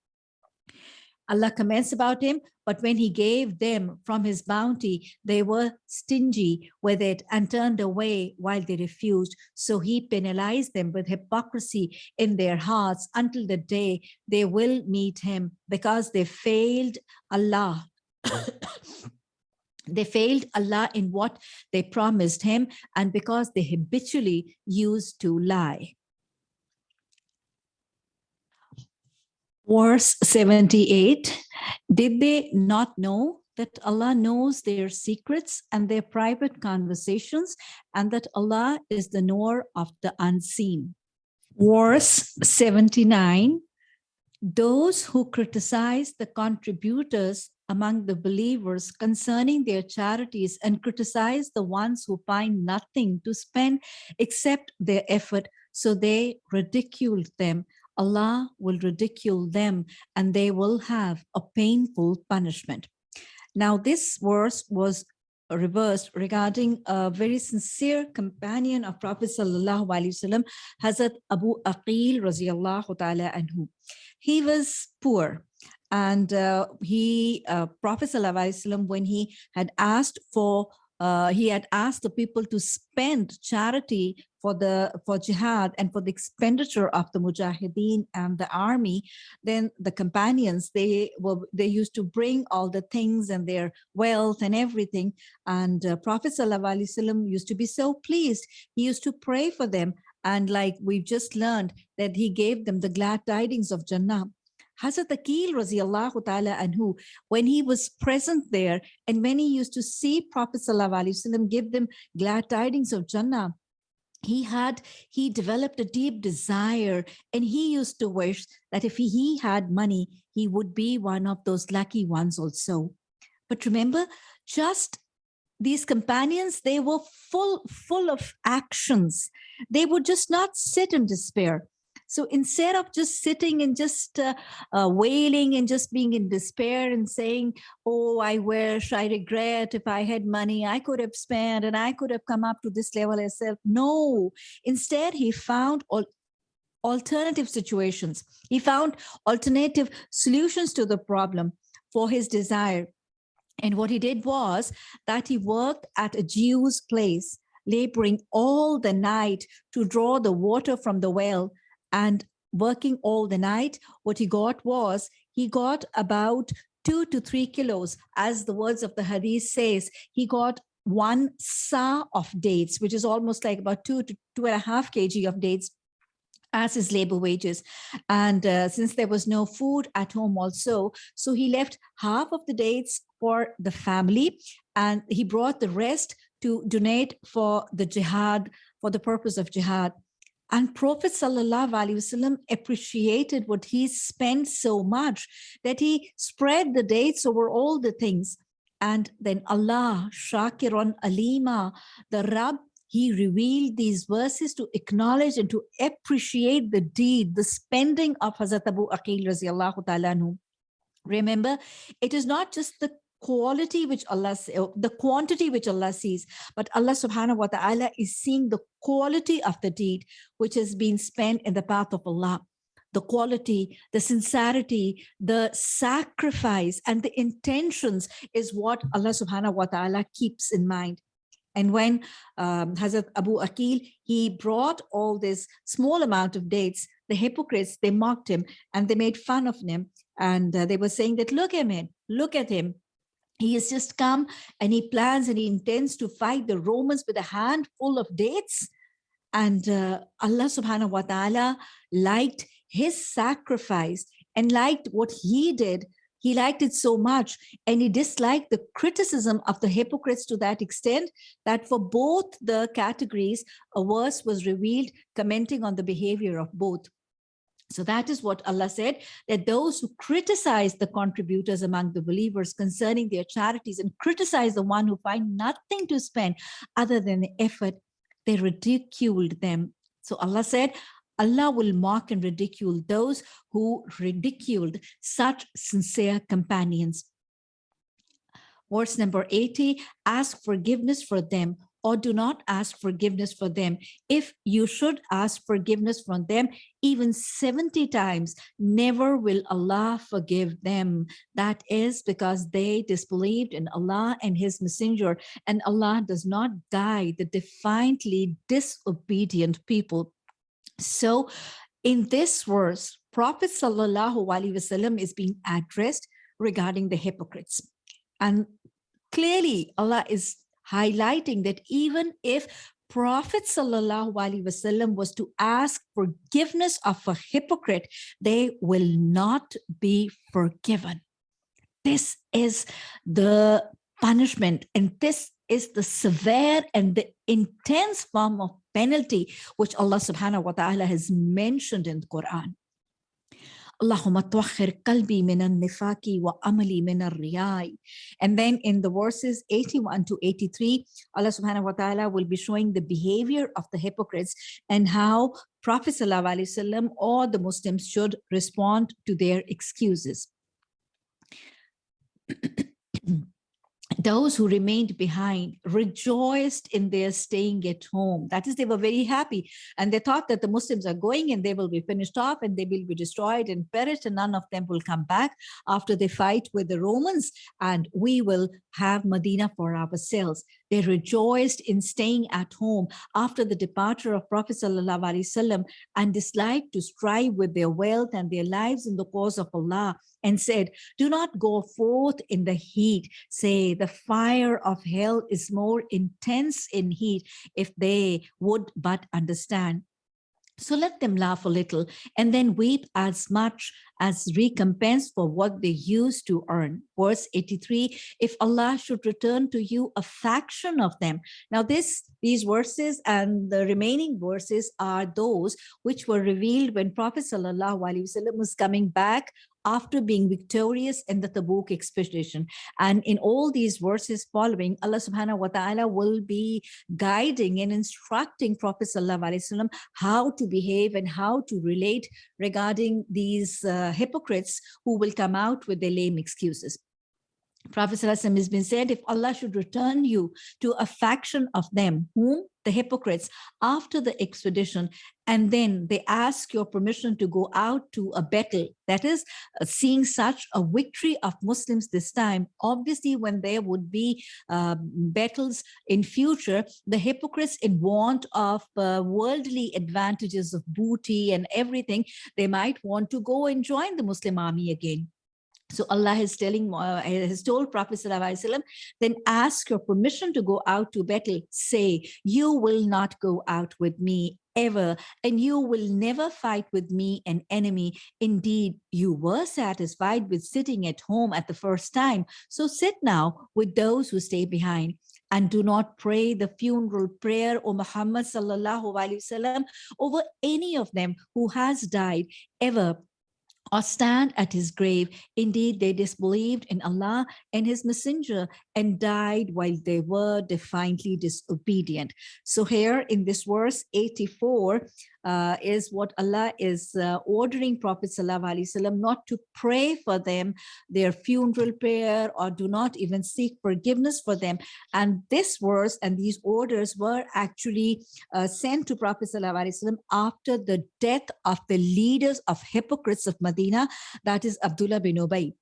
Allah comments about him, but when he gave them from his bounty, they were stingy with it and turned away while they refused. So he penalized them with hypocrisy in their hearts until the day they will meet him because they failed Allah. <coughs> they failed Allah in what they promised him and because they habitually used to lie. Verse 78, did they not know that Allah knows their secrets and their private conversations and that Allah is the knower of the unseen. Verse 79, those who criticize the contributors among the believers concerning their charities and criticize the ones who find nothing to spend except their effort, so they ridicule them Allah will ridicule them and they will have a painful punishment. Now, this verse was reversed regarding a very sincere companion of Prophet Sallallahu Alaihi Wasallam, Hazrat Abu Aqil Raziallahu Ta'ala Anhu. He was poor and uh, he, uh, Prophet Sallallahu Alaihi Wasallam, when he had asked for uh, he had asked the people to spend charity for the for jihad and for the expenditure of the mujahideen and the army then the companions they were they used to bring all the things and their wealth and everything. And uh, prophet sallallahu used to be so pleased. He used to pray for them. And like we've just learned that he gave them the glad tidings of jannah. Hazrat Aqil radiallahu ta'ala anhu, when he was present there and when he used to see Prophet sallallahu Alaihi Wasallam give them glad tidings of Jannah, he had, he developed a deep desire and he used to wish that if he, had money, he would be one of those lucky ones also. But remember, just these companions, they were full, full of actions. They would just not sit in despair. So instead of just sitting and just uh, uh, wailing and just being in despair and saying, oh, I wish, I regret, if I had money, I could have spent and I could have come up to this level myself. No, instead he found all alternative situations. He found alternative solutions to the problem for his desire. And what he did was that he worked at a Jew's place, laboring all the night to draw the water from the well and working all the night, what he got was he got about two to three kilos, as the words of the hadith says, he got one sa of dates, which is almost like about two to two and a half kg of dates as his labor wages. And uh, since there was no food at home also, so he left half of the dates for the family and he brought the rest to donate for the jihad, for the purpose of jihad. And Prophet Wasallam appreciated what he spent so much that he spread the dates over all the things. And then Allah, Shakiran Alima, the Rab, he revealed these verses to acknowledge and to appreciate the deed, the spending of Hazrat Abu Aqil radiallahu ta'ala Remember, it is not just the quality which Allah, uh, the quantity which Allah sees, but Allah subhanahu wa ta'ala is seeing the quality of the deed which has been spent in the path of Allah the quality, the sincerity, the sacrifice, and the intentions is what Allah subhanahu wa ta'ala keeps in mind. And when um, Hazrat Abu Aqil, he brought all this small amount of dates, the hypocrites, they mocked him and they made fun of him. And uh, they were saying that, look at him, look at him. He has just come and he plans and he intends to fight the Romans with a handful of dates. And uh, Allah subhanahu wa ta'ala liked his sacrifice and liked what he did he liked it so much and he disliked the criticism of the hypocrites to that extent that for both the categories, a verse was revealed commenting on the behavior of both. So that is what Allah said, that those who criticize the contributors among the believers concerning their charities and criticize the one who find nothing to spend other than the effort, they ridiculed them. So Allah said, Allah will mock and ridicule those who ridiculed such sincere companions. Verse number 80, ask forgiveness for them or do not ask forgiveness for them. If you should ask forgiveness from them, even 70 times, never will Allah forgive them. That is because they disbelieved in Allah and his messenger, and Allah does not guide the defiantly disobedient people. So in this verse, Prophet Wasallam is being addressed regarding the hypocrites. And clearly Allah is highlighting that even if Prophet Wasallam was to ask forgiveness of a hypocrite, they will not be forgiven. This is the punishment and this is the severe and the intense form of penalty which Allah subhanahu wa ta'ala has mentioned in the Quran. Allahumma tuakhir qalbi min nifaki wa amali min riyai. And then in the verses 81 to 83, Allah subhanahu wa ta'ala will be showing the behavior of the hypocrites and how Prophet sallallahu alaihi wasallam or the Muslims should respond to their excuses. <clears throat> those who remained behind rejoiced in their staying at home. That is, they were very happy. And they thought that the Muslims are going and they will be finished off and they will be destroyed and perished and none of them will come back after they fight with the Romans and we will have Medina for ourselves. They rejoiced in staying at home after the departure of Prophet Wasallam and disliked to strive with their wealth and their lives in the cause of Allah and said, do not go forth in the heat. Say the fire of hell is more intense in heat if they would but understand. So let them laugh a little and then weep as much as recompense for what they used to earn. Verse 83, if Allah should return to you a faction of them. Now this, these verses and the remaining verses are those which were revealed when Prophet Wasallam was coming back after being victorious in the Tabuk expedition. And in all these verses following, Allah subhanahu wa ta'ala will be guiding and instructing Prophet sallallahu alaihi wasallam how to behave and how to relate regarding these uh, hypocrites who will come out with their lame excuses. Prophet ﷺ has been said, if Allah should return you to a faction of them, whom? The hypocrites, after the expedition, and then they ask your permission to go out to a battle, that is, uh, seeing such a victory of Muslims this time, obviously when there would be uh, battles in future, the hypocrites in want of uh, worldly advantages of booty and everything, they might want to go and join the Muslim army again. So Allah is telling, uh, has told Prophet Wasallam, then ask your permission to go out to battle. Say, you will not go out with me ever, and you will never fight with me an enemy. Indeed, you were satisfied with sitting at home at the first time. So sit now with those who stay behind and do not pray the funeral prayer O Muhammad sallallahu alaihi wasallam over any of them who has died ever or stand at his grave. Indeed, they disbelieved in Allah and his messenger and died while they were defiantly disobedient. So here in this verse 84 uh, is what Allah is uh, ordering Prophet Wasallam not to pray for them, their funeral prayer, or do not even seek forgiveness for them. And this verse and these orders were actually uh, sent to Prophet Wasallam after the death of the leaders of hypocrites of Medina, that is Abdullah bin Ubayy.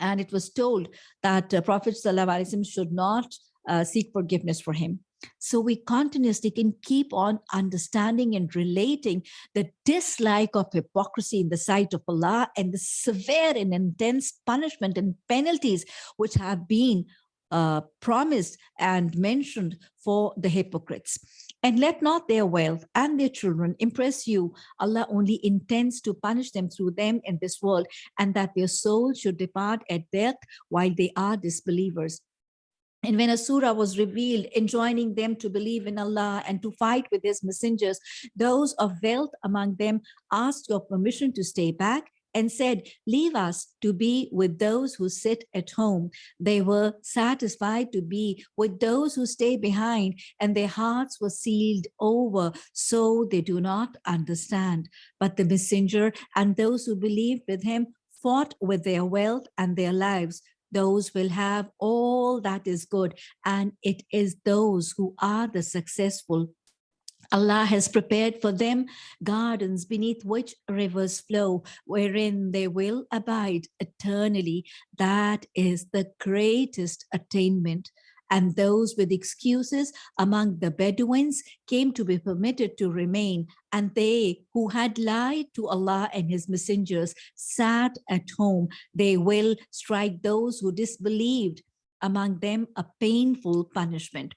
And it was told that uh, Prophet Wasallam should not uh, seek forgiveness for him. So we continuously can keep on understanding and relating the dislike of hypocrisy in the sight of Allah and the severe and intense punishment and penalties which have been uh, promised and mentioned for the hypocrites. And let not their wealth and their children impress you. Allah only intends to punish them through them in this world and that their soul should depart at death while they are disbelievers. And when a surah was revealed, enjoining them to believe in Allah and to fight with his messengers, those of wealth among them asked your permission to stay back and said, leave us to be with those who sit at home. They were satisfied to be with those who stay behind and their hearts were sealed over, so they do not understand. But the messenger and those who believed with him fought with their wealth and their lives those will have all that is good and it is those who are the successful Allah has prepared for them gardens beneath which rivers flow, wherein they will abide eternally. That is the greatest attainment and those with excuses among the Bedouins came to be permitted to remain, and they who had lied to Allah and his messengers sat at home. They will strike those who disbelieved, among them a painful punishment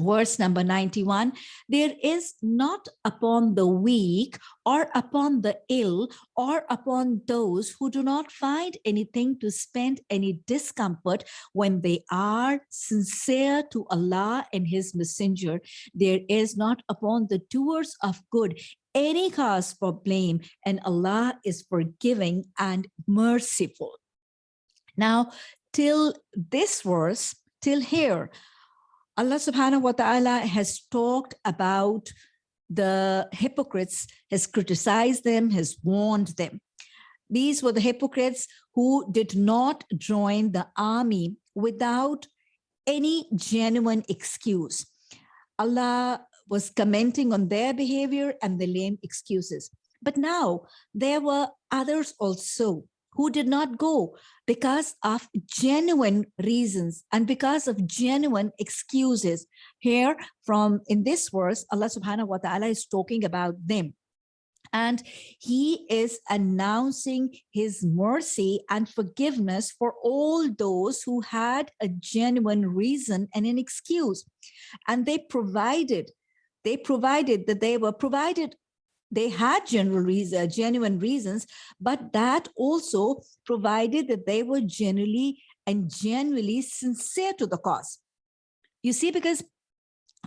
verse number 91 there is not upon the weak or upon the ill or upon those who do not find anything to spend any discomfort when they are sincere to Allah and his messenger. There is not upon the doers of good any cause for blame and Allah is forgiving and merciful. Now till this verse till here Allah subhanahu wa ta'ala has talked about the hypocrites, has criticized them, has warned them. These were the hypocrites who did not join the army without any genuine excuse. Allah was commenting on their behavior and the lame excuses. But now there were others also who did not go because of genuine reasons and because of genuine excuses. Here from in this verse, Allah subhanahu wa ta'ala is talking about them. And he is announcing his mercy and forgiveness for all those who had a genuine reason and an excuse. And they provided, they provided that they were provided they had general reason, uh, genuine reasons, but that also provided that they were generally and genuinely sincere to the cause. You see, because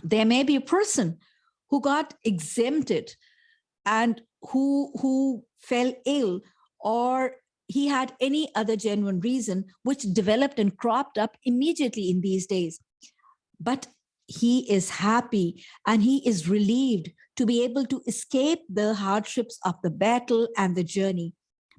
there may be a person who got exempted and who, who fell ill or he had any other genuine reason which developed and cropped up immediately in these days. But he is happy and he is relieved to be able to escape the hardships of the battle and the journey.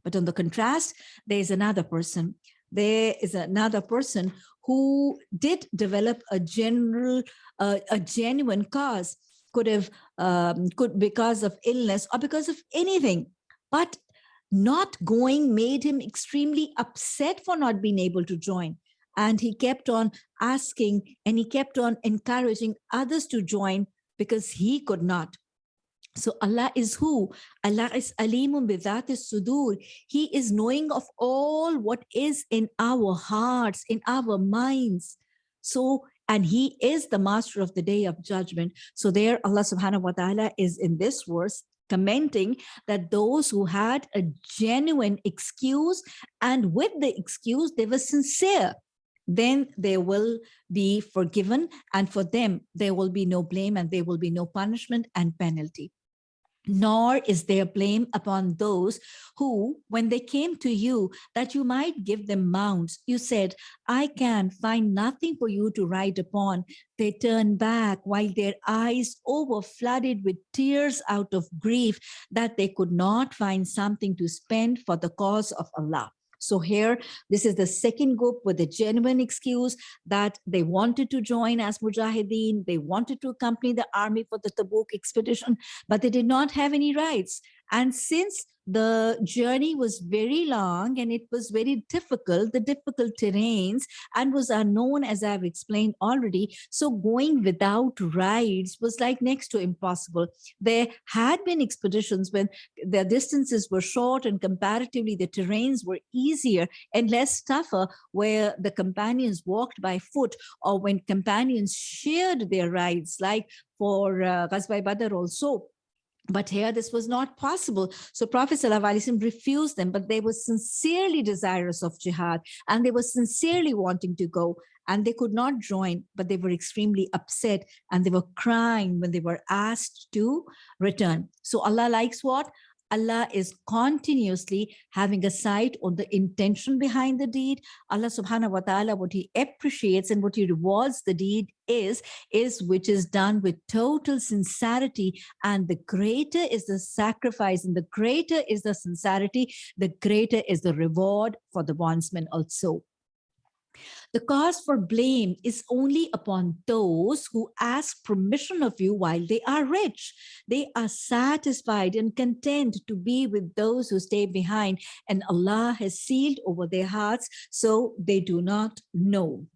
But on the contrast, there is another person. There is another person who did develop a general, uh, a genuine cause, could have, um, could because of illness or because of anything, but not going made him extremely upset for not being able to join. And he kept on asking and he kept on encouraging others to join because he could not. So Allah is who? Allah is alimun bidat sudur. He is knowing of all what is in our hearts, in our minds. So, and he is the master of the day of judgment. So there Allah subhanahu wa ta'ala is in this verse commenting that those who had a genuine excuse and with the excuse they were sincere then they will be forgiven and for them there will be no blame and there will be no punishment and penalty nor is there blame upon those who, when they came to you, that you might give them mounts. You said, I can find nothing for you to ride upon. They turned back while their eyes over flooded with tears out of grief that they could not find something to spend for the cause of Allah. So here, this is the second group with a genuine excuse that they wanted to join as Mujahideen, they wanted to accompany the army for the Tabuk expedition, but they did not have any rights. And since the journey was very long and it was very difficult, the difficult terrains and was unknown as I've explained already. So going without rides was like next to impossible. There had been expeditions when the distances were short and comparatively the terrains were easier and less tougher where the companions walked by foot or when companions shared their rides like for uh, Ghazwa Badr also but here this was not possible. So Prophet ﷺ refused them, but they were sincerely desirous of jihad and they were sincerely wanting to go and they could not join, but they were extremely upset and they were crying when they were asked to return. So Allah likes what? Allah is continuously having a sight on the intention behind the deed. Allah subhanahu wa ta'ala, what he appreciates and what he rewards the deed is, is which is done with total sincerity. And the greater is the sacrifice and the greater is the sincerity, the greater is the reward for the bondsman also. The cause for blame is only upon those who ask permission of you while they are rich. They are satisfied and content to be with those who stay behind and Allah has sealed over their hearts so they do not know.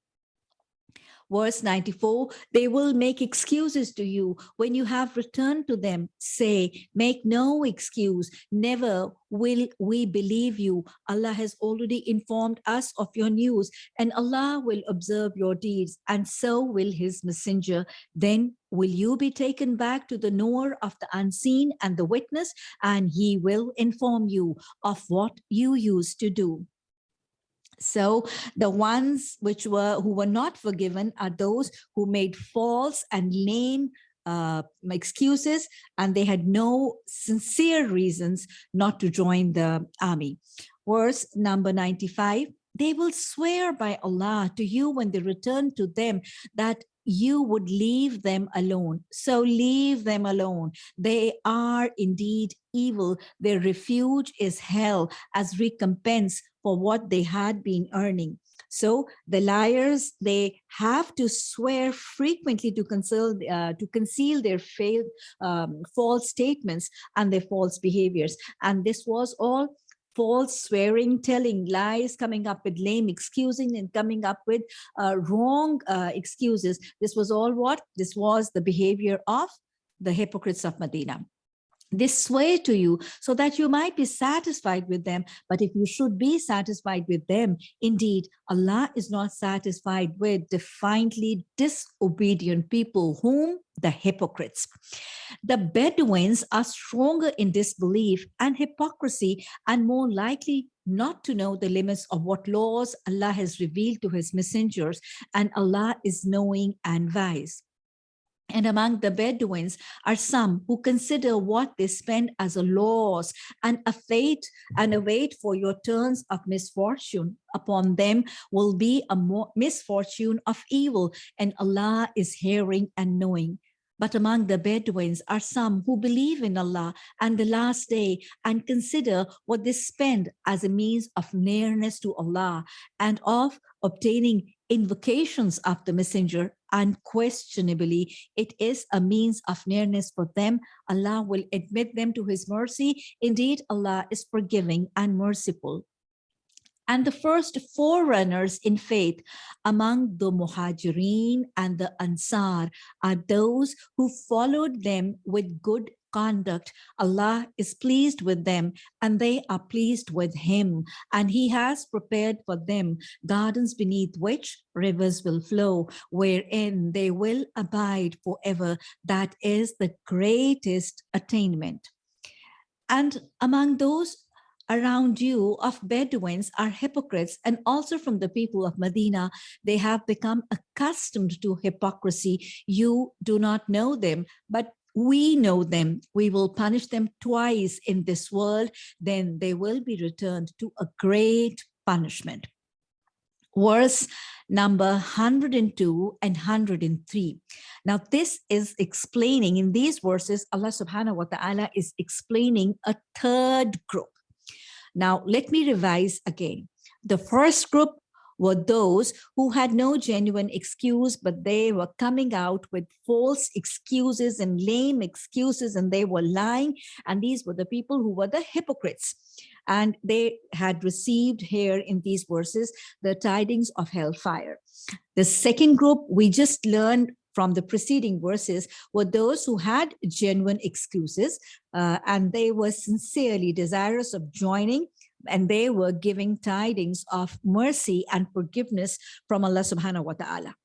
Verse 94, they will make excuses to you when you have returned to them. Say, make no excuse. Never will we believe you. Allah has already informed us of your news and Allah will observe your deeds and so will his messenger. Then will you be taken back to the knower of the unseen and the witness and he will inform you of what you used to do. So the ones which were who were not forgiven are those who made false and lame uh, excuses and they had no sincere reasons not to join the army. Verse number 95, they will swear by Allah to you when they return to them that you would leave them alone. So leave them alone. They are indeed evil. Their refuge is hell as recompense for what they had been earning. So the liars, they have to swear frequently to conceal, uh, to conceal their failed, um, false statements and their false behaviors. And this was all false swearing, telling lies, coming up with lame excusing and coming up with uh, wrong uh, excuses. This was all what? This was the behavior of the hypocrites of Medina this swear to you so that you might be satisfied with them. But if you should be satisfied with them, indeed, Allah is not satisfied with defiantly disobedient people, whom the hypocrites. The Bedouins are stronger in disbelief and hypocrisy and more likely not to know the limits of what laws Allah has revealed to his messengers and Allah is knowing and wise. And among the Bedouins are some who consider what they spend as a loss and a fate and await for your turns of misfortune. Upon them will be a misfortune of evil, and Allah is hearing and knowing. But among the Bedouins are some who believe in Allah and the last day and consider what they spend as a means of nearness to Allah and of obtaining invocations of the messenger unquestionably. It is a means of nearness for them. Allah will admit them to his mercy. Indeed allah is forgiving and merciful. And the first forerunners in faith among the Muhajirin and the Ansar are those who followed them with good conduct. Allah is pleased with them and they are pleased with him. And he has prepared for them gardens beneath which rivers will flow, wherein they will abide forever. That is the greatest attainment. And among those around you of Bedouins are hypocrites and also from the people of Medina, they have become accustomed to hypocrisy. You do not know them, but we know them. We will punish them twice in this world. Then they will be returned to a great punishment. Verse number 102 and 103. Now, this is explaining in these verses, Allah subhanahu wa ta'ala is explaining a third group. Now, let me revise again. The first group were those who had no genuine excuse, but they were coming out with false excuses and lame excuses, and they were lying. And these were the people who were the hypocrites. And they had received here in these verses the tidings of hellfire. The second group we just learned from the preceding verses were those who had genuine excuses uh, and they were sincerely desirous of joining and they were giving tidings of mercy and forgiveness from Allah subhanahu wa ta'ala.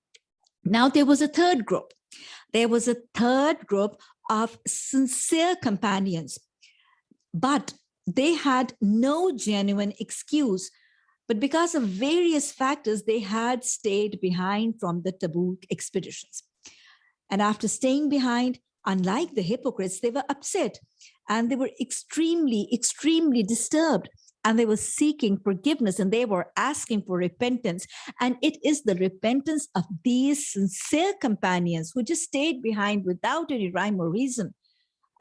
Now there was a third group. There was a third group of sincere companions, but they had no genuine excuse. But because of various factors, they had stayed behind from the Tabuk expeditions. And after staying behind, unlike the hypocrites, they were upset and they were extremely, extremely disturbed and they were seeking forgiveness and they were asking for repentance. And it is the repentance of these sincere companions who just stayed behind without any rhyme or reason.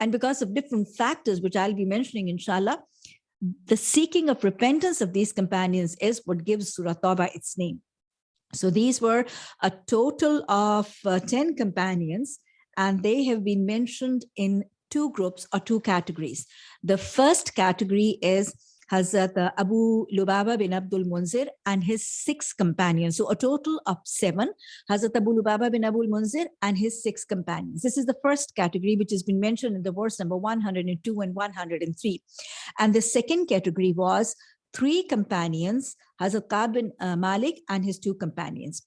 And because of different factors, which I'll be mentioning, inshallah, the seeking of repentance of these companions is what gives Surah Tawbah its name. So these were a total of uh, 10 companions, and they have been mentioned in two groups or two categories. The first category is Hazrat Abu Lubaba bin Abdul Munzir and his six companions. So a total of seven, Hazrat Abu Lubaba bin Abdul Munzir and his six companions. This is the first category, which has been mentioned in the verse number 102 and 103. And the second category was three companions, Hazrat Ka'b bin uh, Malik and his two companions.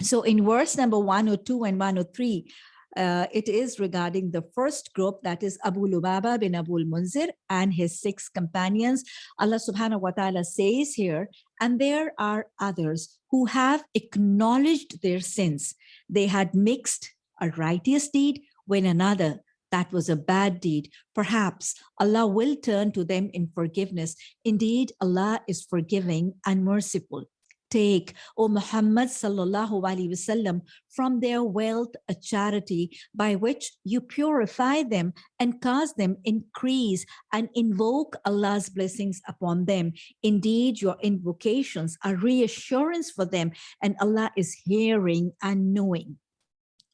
So in verse number 102 and 103, uh, it is regarding the first group that is Abu Lubaba bin Abul Munzir and his six companions. Allah subhanahu wa ta'ala says here, and there are others who have acknowledged their sins. They had mixed a righteous deed with another that was a bad deed. Perhaps Allah will turn to them in forgiveness. Indeed, Allah is forgiving and merciful take, O Muhammad sallallahu alaihi wasallam, from their wealth a charity by which you purify them and cause them increase and invoke Allah's blessings upon them. Indeed, your invocations are reassurance for them and Allah is hearing and knowing.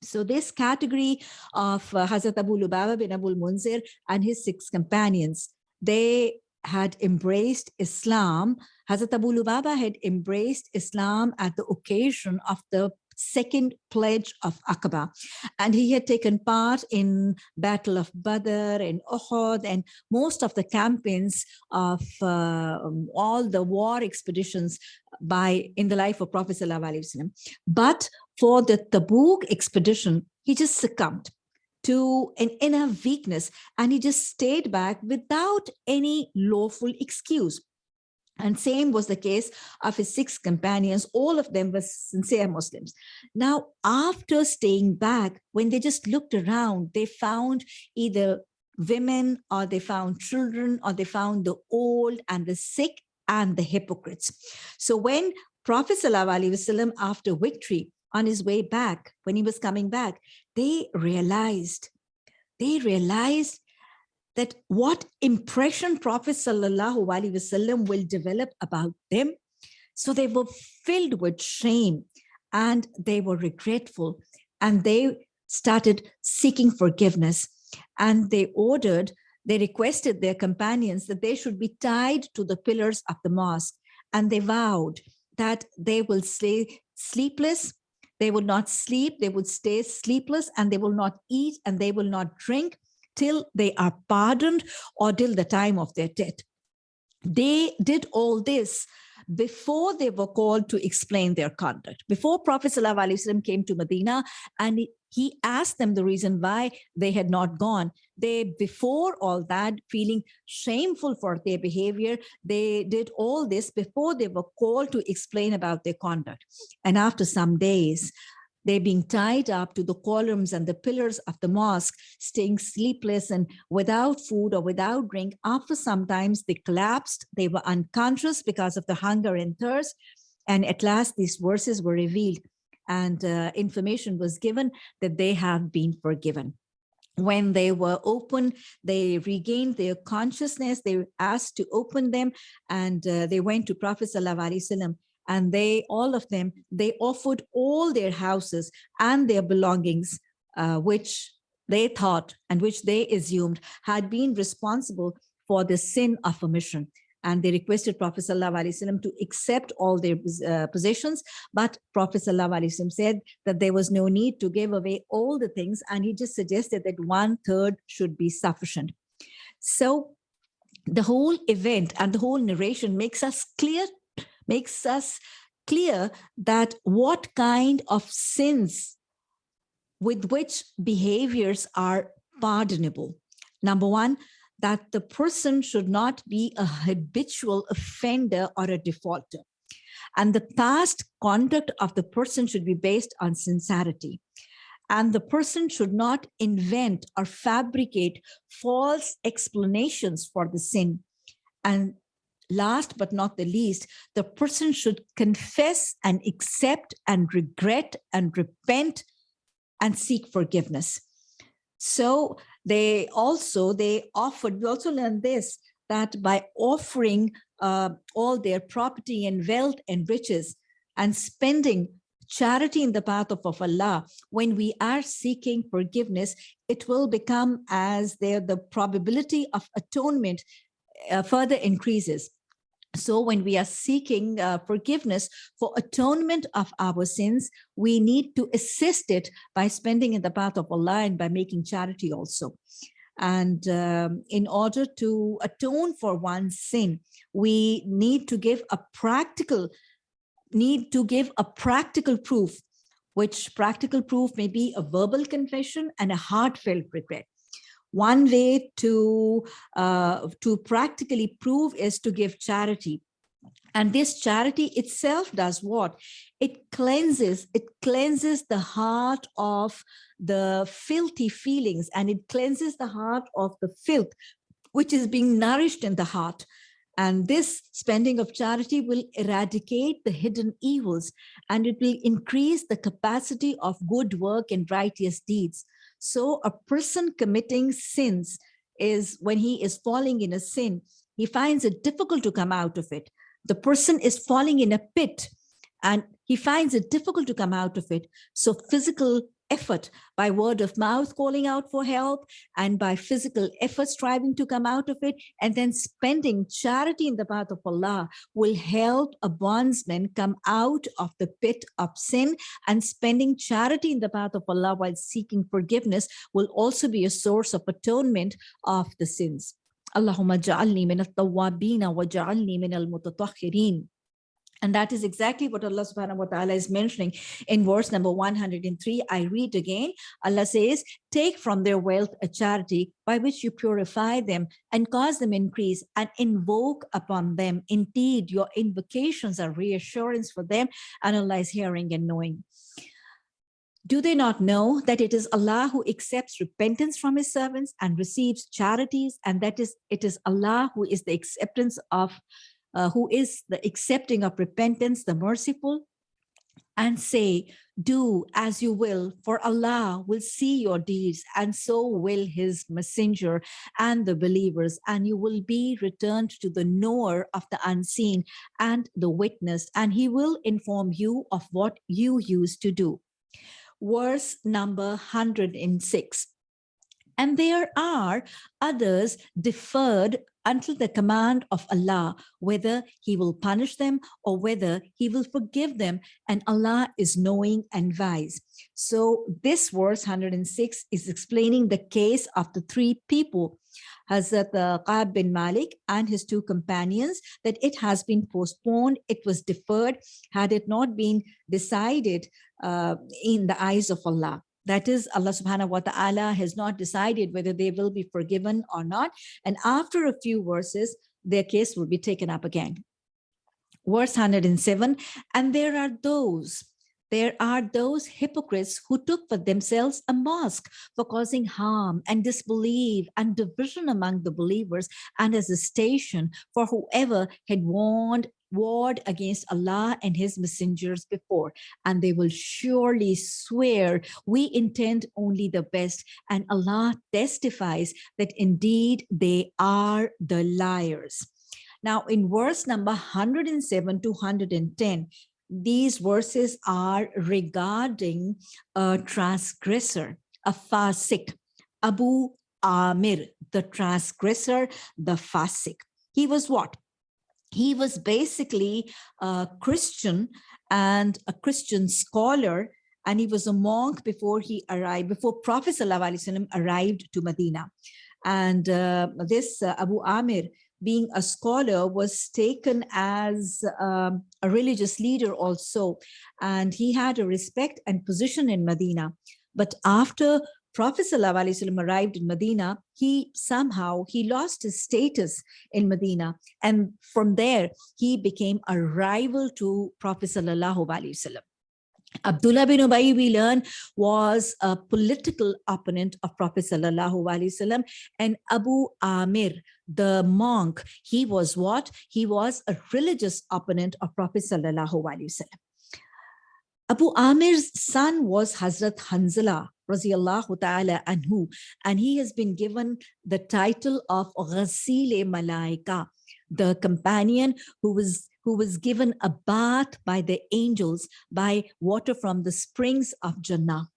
So this category of uh, Hazrat Abu Lubaba bin Abul Munzir and his six companions, they had embraced Islam, Hazrat Abu Lubaba had embraced Islam at the occasion of the second pledge of Aqaba. And he had taken part in Battle of Badr and Uhud and most of the campaigns of uh, all the war expeditions by in the life of Prophet Wasallam. But for the Tabuk expedition, he just succumbed to an inner weakness and he just stayed back without any lawful excuse. And same was the case of his six companions. All of them were sincere Muslims. Now, after staying back, when they just looked around, they found either women or they found children or they found the old and the sick and the hypocrites. So when Prophet after victory, on his way back, when he was coming back, they realized, they realized that what impression Prophet Sallallahu Alaihi Wasallam will develop about them. So they were filled with shame and they were regretful and they started seeking forgiveness and they ordered, they requested their companions that they should be tied to the pillars of the mosque and they vowed that they will stay sleepless they will not sleep, they would stay sleepless, and they will not eat and they will not drink till they are pardoned or till the time of their death. They did all this before they were called to explain their conduct. Before Prophet ﷺ came to Medina and asked them the reason why they had not gone. They, before all that, feeling shameful for their behavior, they did all this before they were called to explain about their conduct. And after some days, they being tied up to the columns and the pillars of the mosque, staying sleepless and without food or without drink. After sometimes they collapsed, they were unconscious because of the hunger and thirst. And at last these verses were revealed and uh, information was given that they have been forgiven when they were open, they regained their consciousness. They were asked to open them and uh, they went to Prophet Sallallahu and they, all of them, they offered all their houses and their belongings, uh, which they thought and which they assumed had been responsible for the sin of omission and they requested Prophet ﷺ to accept all their uh, possessions. But Prophet ﷺ said that there was no need to give away all the things, and he just suggested that one third should be sufficient. So the whole event and the whole narration makes us clear, makes us clear that what kind of sins with which behaviors are pardonable. Number one, that the person should not be a habitual offender or a defaulter. And the past conduct of the person should be based on sincerity. And the person should not invent or fabricate false explanations for the sin. And last but not the least, the person should confess and accept and regret and repent and seek forgiveness. So they also, they offered, we also learned this, that by offering uh, all their property and wealth and riches and spending charity in the path of, of Allah, when we are seeking forgiveness, it will become as there the probability of atonement uh, further increases. So when we are seeking uh, forgiveness for atonement of our sins, we need to assist it by spending in the path of Allah and by making charity also. And um, in order to atone for one's sin, we need to give a practical, need to give a practical proof, which practical proof may be a verbal confession and a heartfelt regret. One way to, uh, to practically prove is to give charity. And this charity itself does what? It cleanses, it cleanses the heart of the filthy feelings and it cleanses the heart of the filth, which is being nourished in the heart. And this spending of charity will eradicate the hidden evils and it will increase the capacity of good work and righteous deeds. So a person committing sins is when he is falling in a sin, he finds it difficult to come out of it. The person is falling in a pit and he finds it difficult to come out of it. So physical effort by word of mouth calling out for help and by physical effort striving to come out of it and then spending charity in the path of Allah will help a bondsman come out of the pit of sin and spending charity in the path of Allah while seeking forgiveness will also be a source of atonement of the sins. Allahumma ja'alni min at-tawwabin wa ja'alni min al-mutatahhirin. And that is exactly what Allah subhanahu wa ta'ala is mentioning in verse number 103. I read again, Allah says, take from their wealth a charity by which you purify them and cause them increase and invoke upon them. Indeed, your invocations are reassurance for them and Allah is hearing and knowing. Do they not know that it is Allah who accepts repentance from his servants and receives charities and that is it is Allah who is the acceptance of uh, who is the accepting of repentance, the merciful, and say, do as you will, for Allah will see your deeds, and so will his messenger and the believers, and you will be returned to the knower of the unseen and the witness, and he will inform you of what you used to do. Verse number 106. And there are others deferred until the command of Allah, whether he will punish them or whether he will forgive them. And Allah is knowing and wise. So this verse 106 is explaining the case of the three people, Hazrat uh, Ka'b bin Malik and his two companions, that it has been postponed, it was deferred, had it not been decided uh, in the eyes of Allah. That is, Allah subhanahu wa ta'ala has not decided whether they will be forgiven or not. And after a few verses, their case will be taken up again. Verse 107, and there are those, there are those hypocrites who took for themselves a mosque for causing harm and disbelief and division among the believers and as a station for whoever had warned warred against Allah and his messengers before, and they will surely swear we intend only the best, and Allah testifies that indeed they are the liars. Now in verse number 107 to 110, these verses are regarding a transgressor, a fasik, Abu Amir, the transgressor, the fasik. He was what? He was basically a Christian and a Christian scholar, and he was a monk before he arrived, before Prophet ﷺ arrived to Medina. And uh, this uh, Abu Amir, being a scholar was taken as um, a religious leader also and he had a respect and position in Medina but after Prophet ﷺ arrived in Medina, he somehow, he lost his status in Medina. And from there, he became a rival to Prophet ﷺ. Abdullah bin Ubay, we learn, was a political opponent of Prophet Wasallam, and Abu Amir, the monk, he was what? He was a religious opponent of Prophet Wasallam. Abu Amir's son was Hazrat Hanzala, ta'ala anhu, and he has been given the title of Ghasile Malaika, the companion who was who was given a bath by the angels by water from the springs of Jannah.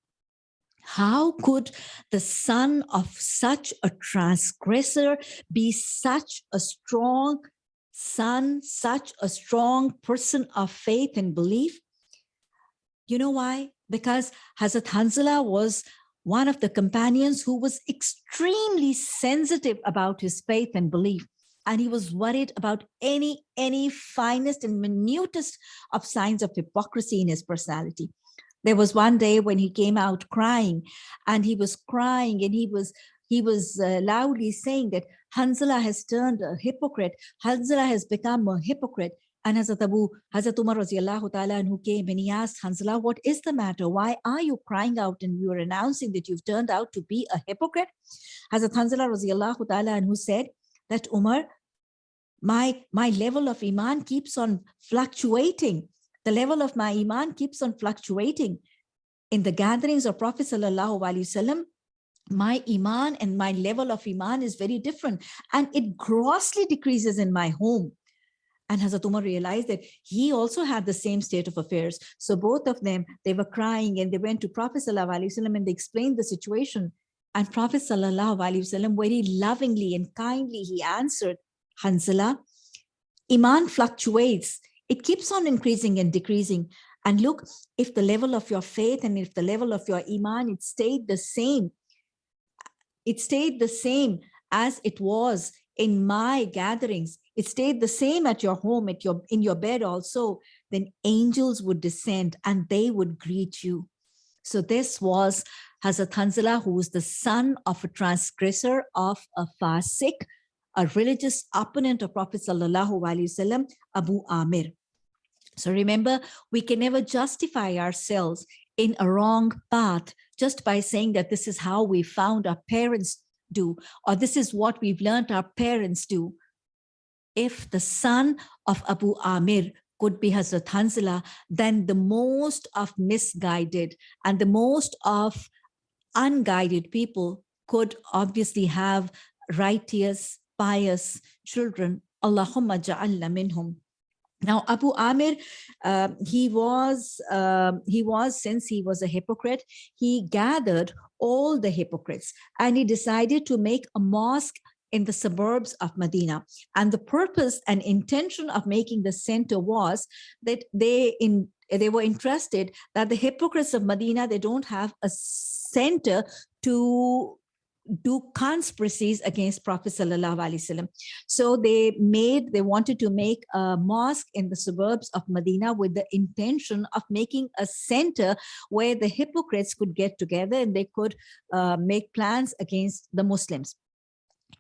How could the son of such a transgressor be such a strong son, such a strong person of faith and belief? You know why? Because Hazrat Hanzala was one of the companions who was extremely sensitive about his faith and belief and he was worried about any any finest and minutest of signs of hypocrisy in his personality there was one day when he came out crying and he was crying and he was he was uh, loudly saying that Hanzala has turned a hypocrite. Hanzala has become a hypocrite. And Hazrat Abu, Hazrat Umar ta'ala who came and he asked Hanzala, what is the matter? Why are you crying out and you are announcing that you've turned out to be a hypocrite? Hazrat Hanzala ta'ala who said that Umar, my, my level of Iman keeps on fluctuating. The level of my Iman keeps on fluctuating. In the gatherings of Prophet Sallallahu Alaihi Wasallam, my Iman and my level of Iman is very different and it grossly decreases in my home. And Hazrat Umar realized that he also had the same state of affairs. So both of them, they were crying and they went to Prophet Wasallam and they explained the situation. And Prophet Wasallam very lovingly and kindly, he answered, Hanzala, Iman fluctuates. It keeps on increasing and decreasing. And look, if the level of your faith and if the level of your Iman, it stayed the same, it stayed the same as it was in my gatherings, it stayed the same at your home, at your in your bed also, then angels would descend and they would greet you. So this was Hazrat Hanzala, who was the son of a transgressor of a fasik, a religious opponent of Prophet Sallallahu Alaihi Wasallam, Abu Amir. So remember, we can never justify ourselves in a wrong path just by saying that this is how we found our parents do, or this is what we've learned our parents do. If the son of Abu Amir could be Hazrat Hanzala, then the most of misguided and the most of unguided people could obviously have righteous pious children. Allahumma ja'alna minhum. Now, Abu Amir, uh, he was, uh, he was, since he was a hypocrite, he gathered all the hypocrites and he decided to make a mosque in the suburbs of Medina. And the purpose and intention of making the center was that they in they were interested that the hypocrites of Medina, they don't have a center to do conspiracies against Prophet Sallallahu Alaihi Wasallam. So they made, they wanted to make a mosque in the suburbs of Medina with the intention of making a center where the hypocrites could get together and they could uh, make plans against the Muslims.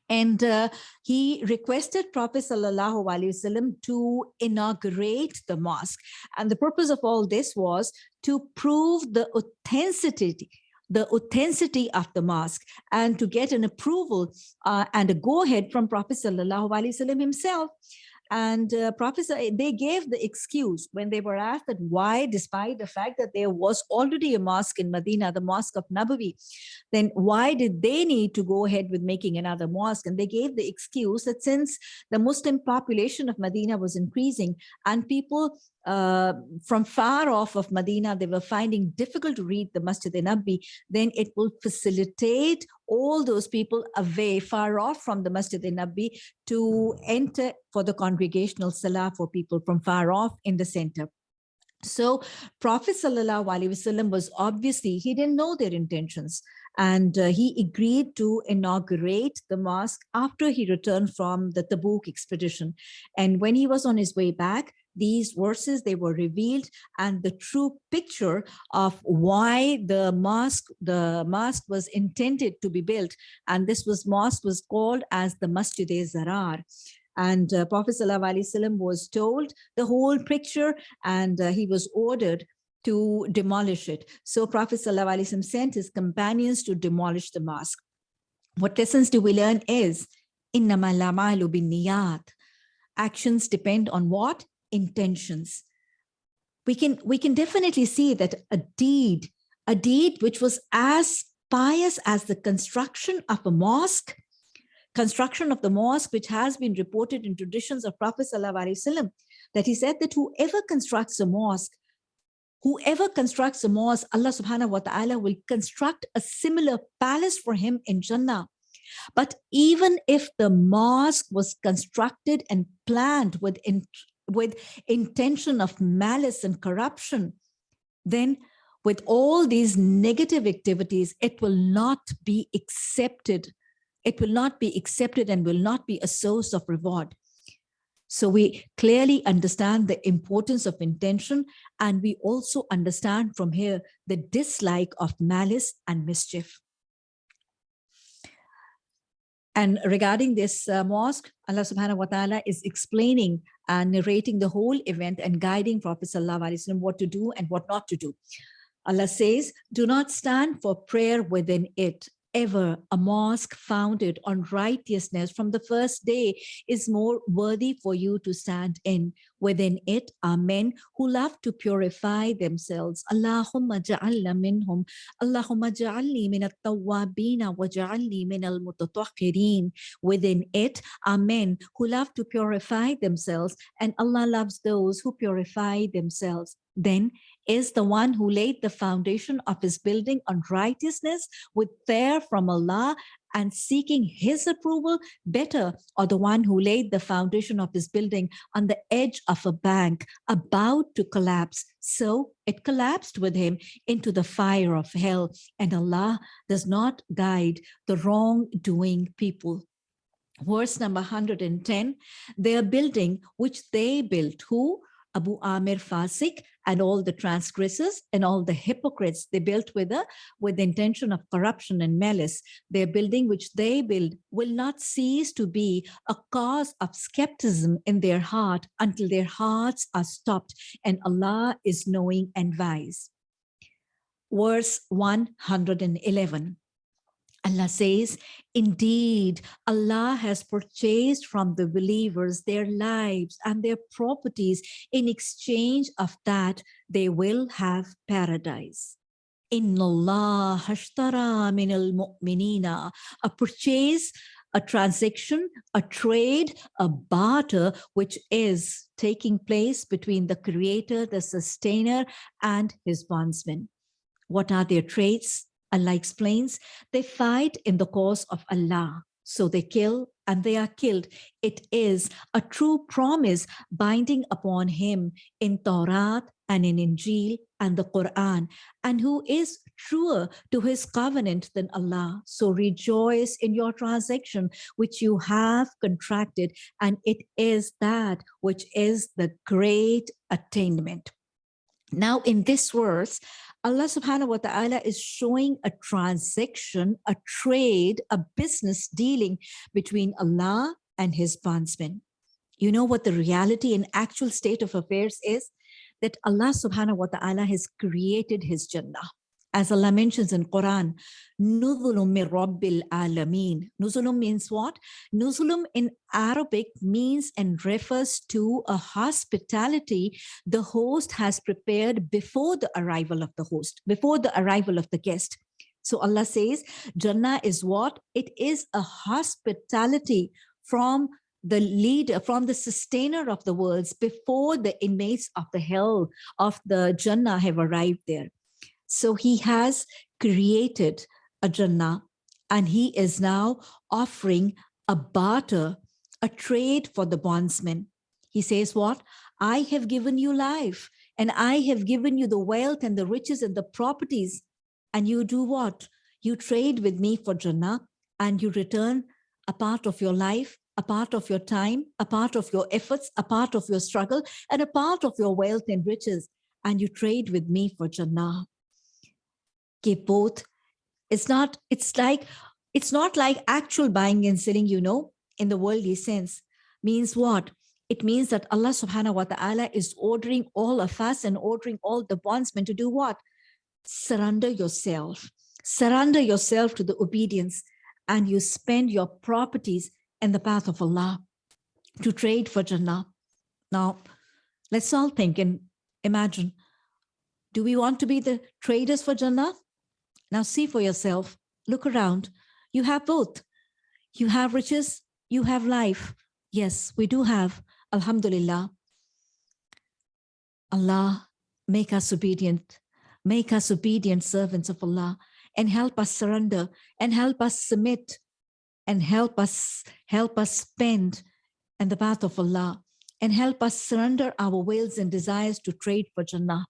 And uh, he requested Prophet Wasallam to inaugurate the mosque. And the purpose of all this was to prove the authenticity the authenticity of the mosque and to get an approval uh, and a go-ahead from Prophet Wasallam himself and uh, professor they gave the excuse when they were asked that why despite the fact that there was already a mosque in medina the mosque of nabawi then why did they need to go ahead with making another mosque? And they gave the excuse that since the muslim population of medina was increasing and people uh, from far off of Medina, they were finding difficult to read the Masjid Nabi, then it will facilitate all those people away, far off from the Masjid Nabi to enter for the congregational salah for people from far off in the center. So Prophet Wasallam was obviously, he didn't know their intentions and uh, he agreed to inaugurate the mosque after he returned from the Tabuk expedition. And when he was on his way back, these verses, they were revealed and the true picture of why the mosque, the mosque was intended to be built. And this was mosque was called as the Masjid-e-Zarar. And uh, Prophet ﷺ was told the whole picture and uh, he was ordered to demolish it. So Prophet ﷺ sent his companions to demolish the mosque. What lessons do we learn is, Actions depend on what? Intentions. We can, we can definitely see that a deed, a deed which was as pious as the construction of a mosque, construction of the mosque, which has been reported in traditions of Prophet Wasallam, that he said that whoever constructs a mosque, whoever constructs a mosque, Allah subhanahu wa ta'ala will construct a similar palace for him in Jannah. But even if the mosque was constructed and planned with with intention of malice and corruption, then with all these negative activities, it will not be accepted. It will not be accepted and will not be a source of reward. So we clearly understand the importance of intention and we also understand from here the dislike of malice and mischief. And regarding this uh, mosque, Allah subhanahu wa ta'ala is explaining and narrating the whole event and guiding Prophet sallallahu alaihi wasallam what to do and what not to do. Allah says, do not stand for prayer within it ever a mosque founded on righteousness from the first day is more worthy for you to stand in. Within it are men who love to purify themselves. Allahumma ja'alna minhum. Allahumma ja'alni min at-tawwabina wa ja'alni min al-mutatahhirin. Within it are men who love to purify themselves and Allah loves those who purify themselves. Then is the one who laid the foundation of his building on righteousness with fear from Allah and seeking his approval. Better or the one who laid the foundation of his building on the edge of a bank about to collapse. So it collapsed with him into the fire of hell and Allah does not guide the wrongdoing people. Verse number 110 their building which they built who Abu Amir Fasik and all the transgressors and all the hypocrites they built with a with the intention of corruption and malice. Their building which they build will not cease to be a cause of skepticism in their heart until their hearts are stopped and Allah is knowing and wise. Verse 111 Allah says, indeed, Allah has purchased from the believers their lives and their properties. In exchange of that, they will have paradise. Inna Allah hashtara min al-mu'minina. A purchase, a transaction, a trade, a barter, which is taking place between the creator, the sustainer, and his bondsmen. What are their traits? Allah explains, they fight in the cause of Allah. So they kill and they are killed. It is a true promise binding upon him in Torah and in Injil and the Quran, and who is truer to his covenant than Allah. So rejoice in your transaction, which you have contracted, and it is that which is the great attainment. Now, in this verse, Allah subhanahu wa ta'ala is showing a transaction, a trade, a business dealing between Allah and his bondsmen. You know what the reality and actual state of affairs is? That Allah subhanahu wa ta'ala has created his Jannah as Allah mentions in Quran, Nuzulum min Rabbil Alameen. Nuzulum means what? Nuzulum in Arabic means and refers to a hospitality the host has prepared before the arrival of the host, before the arrival of the guest. So Allah says, Jannah is what? It is a hospitality from the leader, from the sustainer of the worlds before the inmates of the hell of the Jannah have arrived there. So he has created a Jannah and he is now offering a barter, a trade for the bondsman. He says what? I have given you life and I have given you the wealth and the riches and the properties. And you do what? You trade with me for Jannah and you return a part of your life, a part of your time, a part of your efforts, a part of your struggle, and a part of your wealth and riches. And you trade with me for Jannah both it's not it's like it's not like actual buying and selling you know in the worldly sense. Means what? It means that allah subhanahu wa ta'ala is ordering all of us and ordering all the bondsmen to do what? Surrender yourself. Surrender yourself to the obedience and you spend your properties in the path of allah to trade for jannah. Now let's all think and imagine do we want to be the traders for jannah now see for yourself, look around. You have both. You have riches, you have life. Yes, we do have. Alhamdulillah. Allah, make us obedient. Make us obedient servants of Allah and help us surrender and help us submit and help us help us spend in the path of Allah and help us surrender our wills and desires to trade for Jannah.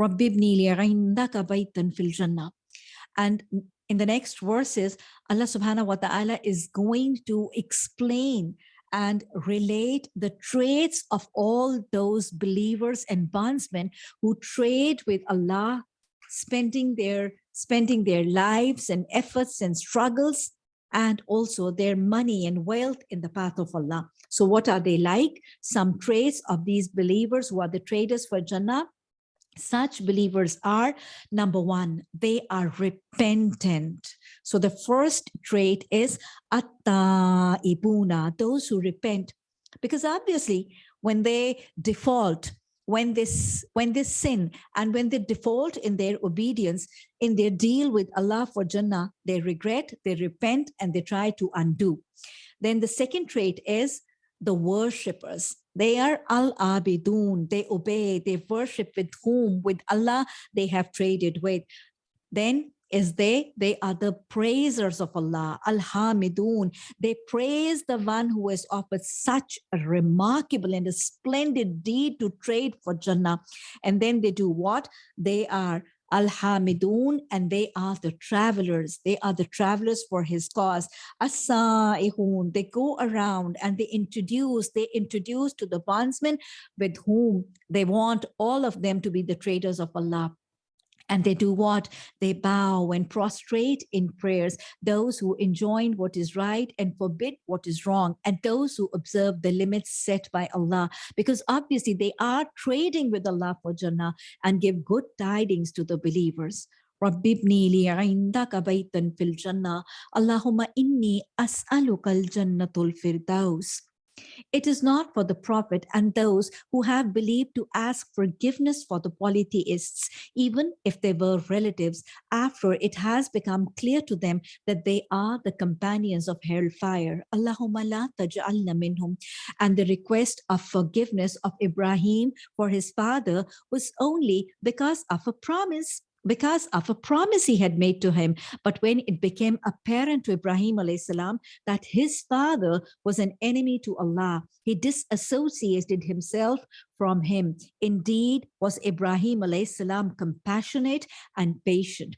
رب ابني لي عندك بيتا في الجنة and in the next verses, Allah subhanahu wa ta'ala is going to explain and relate the traits of all those believers and bondsmen who trade with Allah, spending their spending their lives and efforts and struggles and also their money and wealth in the path of Allah. So what are they like? Some traits of these believers who are the traders for Jannah such believers are number one they are repentant. So the first trait is atta ibuna those who repent. Because obviously when they default when this when they sin and when they default in their obedience in their deal with allah for jannah they regret they repent and they try to undo. Then the second trait is the worshippers they are al-abidun. They obey, they worship with whom? With Allah they have traded with. Then is they they are the praisers of allah al-hamidun they praise the one who has offered such a remarkable and a splendid deed to trade for jannah and then they do what they are Al-Hamidun, and they are the travelers. They are the travelers for his cause. As-Sa'ihun, they go around and they introduce, they introduce to the bondsmen with whom they want all of them to be the traders of Allah. And they do what? They bow and prostrate in prayers, those who enjoin what is right and forbid what is wrong, and those who observe the limits set by Allah. Because obviously they are trading with Allah for Jannah and give good tidings to the believers. رب ابني لي عندك بيتا في الجنة اللهم إني أسألك الجنة الفردوس it is not for the prophet and those who have believed to ask forgiveness for the polytheists, even if they were relatives, after it has become clear to them that they are the companions of hellfire. Allahumma la taj'alna minhum. And the request of forgiveness of Ibrahim for his father was only because of a promise because of a promise he had made to him. But when it became apparent to Ibrahim salam that his father was an enemy to Allah, he disassociated himself from him. Indeed, was Ibrahim salam compassionate and patient.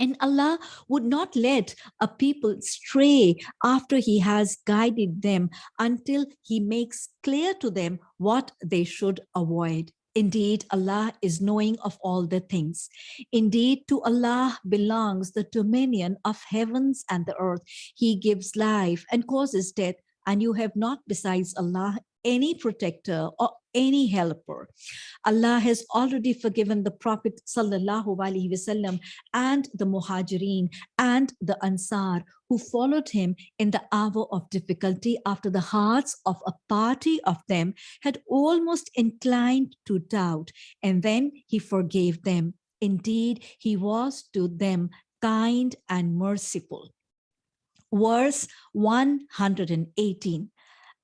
And Allah would not let a people stray after he has guided them until he makes clear to them what they should avoid. Indeed, Allah is knowing of all the things. Indeed, to Allah belongs the dominion of heavens and the earth. He gives life and causes death, and you have not besides Allah any protector or any helper. Allah has already forgiven the Prophet wasallam and the Muhajirin and the Ansar who followed him in the hour of difficulty after the hearts of a party of them had almost inclined to doubt and then he forgave them. Indeed, he was to them kind and merciful. Verse 118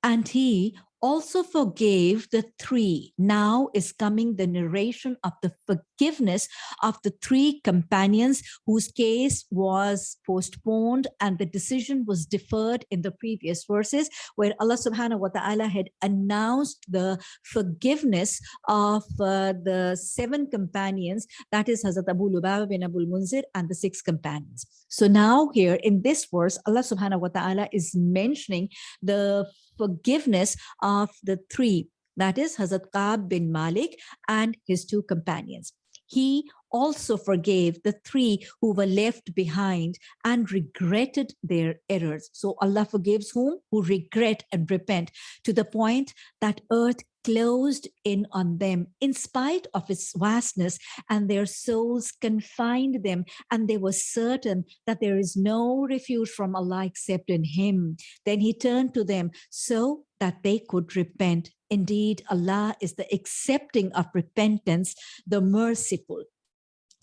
and he also forgave the three. Now is coming the narration of the forgiveness of the three companions whose case was postponed and the decision was deferred in the previous verses where Allah subhanahu wa ta'ala had announced the forgiveness of uh, the seven companions, that is Hazrat Abu Lubaba bin Abu Munzir and the six companions. So now here in this verse, Allah subhanahu wa ta'ala is mentioning the forgiveness of the three, that is Hazrat Ka'b bin Malik and his two companions. He also forgave the three who were left behind and regretted their errors. So Allah forgives whom? Who regret and repent to the point that earth closed in on them in spite of its vastness and their souls confined them and they were certain that there is no refuge from Allah except in him. Then he turned to them so that they could repent. Indeed, Allah is the accepting of repentance, the merciful.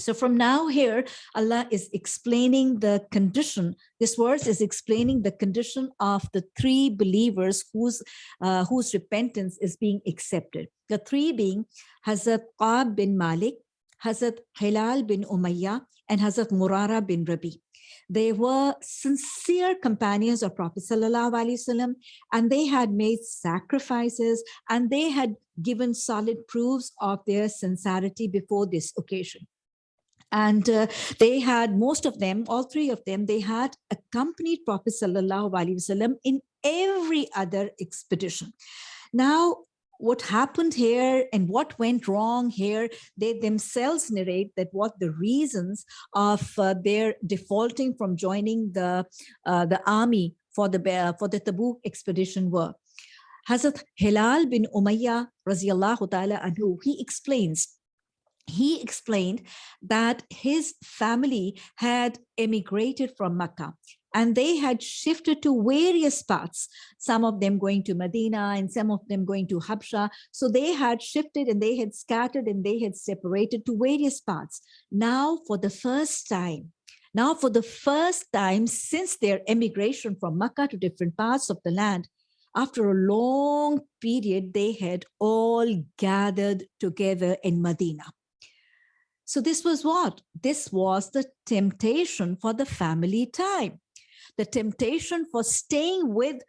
So from now here, Allah is explaining the condition. This verse is explaining the condition of the three believers whose, uh, whose repentance is being accepted. The three being Hazrat Ka'b bin Malik, Hazrat Hilal bin Umayyah, and Hazrat Murara bin Rabi. They were sincere companions of Prophet Wasallam, and they had made sacrifices and they had given solid proofs of their sincerity before this occasion and uh, they had most of them all three of them they had accompanied prophet sallallahu alaihi wasallam in every other expedition. Now what happened here and what went wrong here they themselves narrate that what the reasons of uh, their defaulting from joining the uh, the army for the for the tabuk expedition were. Hazrat Hilal bin Umayyah ta'ala anhu, he explains he explained that his family had emigrated from Makkah and they had shifted to various parts, some of them going to Medina and some of them going to Habsha. So they had shifted and they had scattered and they had separated to various parts. Now, for the first time, now for the first time since their emigration from Makkah to different parts of the land, after a long period, they had all gathered together in Medina. So this was what? This was the temptation for the family time. The temptation for staying with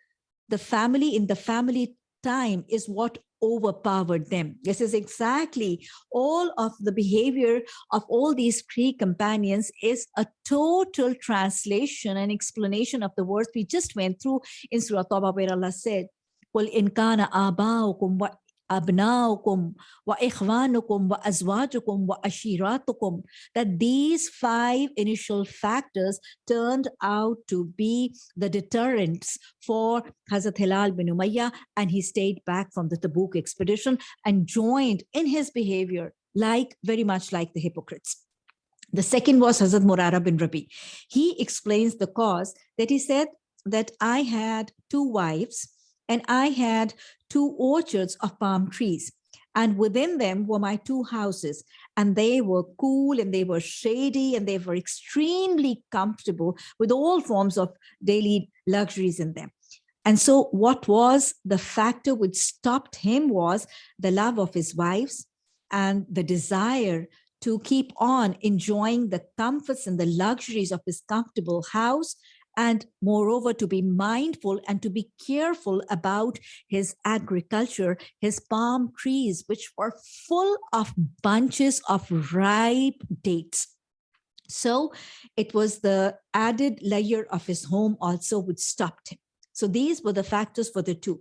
the family in the family time is what overpowered them. This is exactly all of the behavior of all these three companions is a total translation and explanation of the words we just went through in Surah Tawbah where Allah said, in kana aba'ukum wa أبناؤكم وإخوانكم وأزواجكم وأشيراتكم that these five initial factors turned out to be the deterrents for Hazrat Hilal bin Umayyah and he stayed back from the Tabuk expedition and joined in his behavior like very much like the hypocrites. The second was Hazrat Murara bin Rabi. He explains the cause that he said that I had two wives and I had two orchards of palm trees. And within them were my two houses, and they were cool and they were shady and they were extremely comfortable with all forms of daily luxuries in them. And so what was the factor which stopped him was the love of his wives and the desire to keep on enjoying the comforts and the luxuries of his comfortable house and moreover to be mindful and to be careful about his agriculture, his palm trees, which were full of bunches of ripe dates. So it was the added layer of his home also which stopped him. So these were the factors for the two.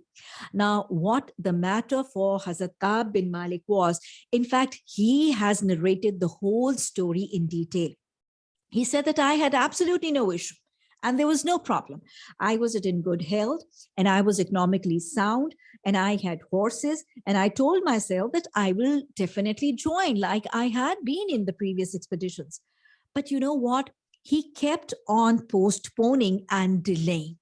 Now, what the matter for Hazrat Ka'b bin Malik was, in fact, he has narrated the whole story in detail. He said that I had absolutely no issue and there was no problem. I was in good health and I was economically sound and I had horses and I told myself that I will definitely join like I had been in the previous expeditions. But you know what? He kept on postponing and delaying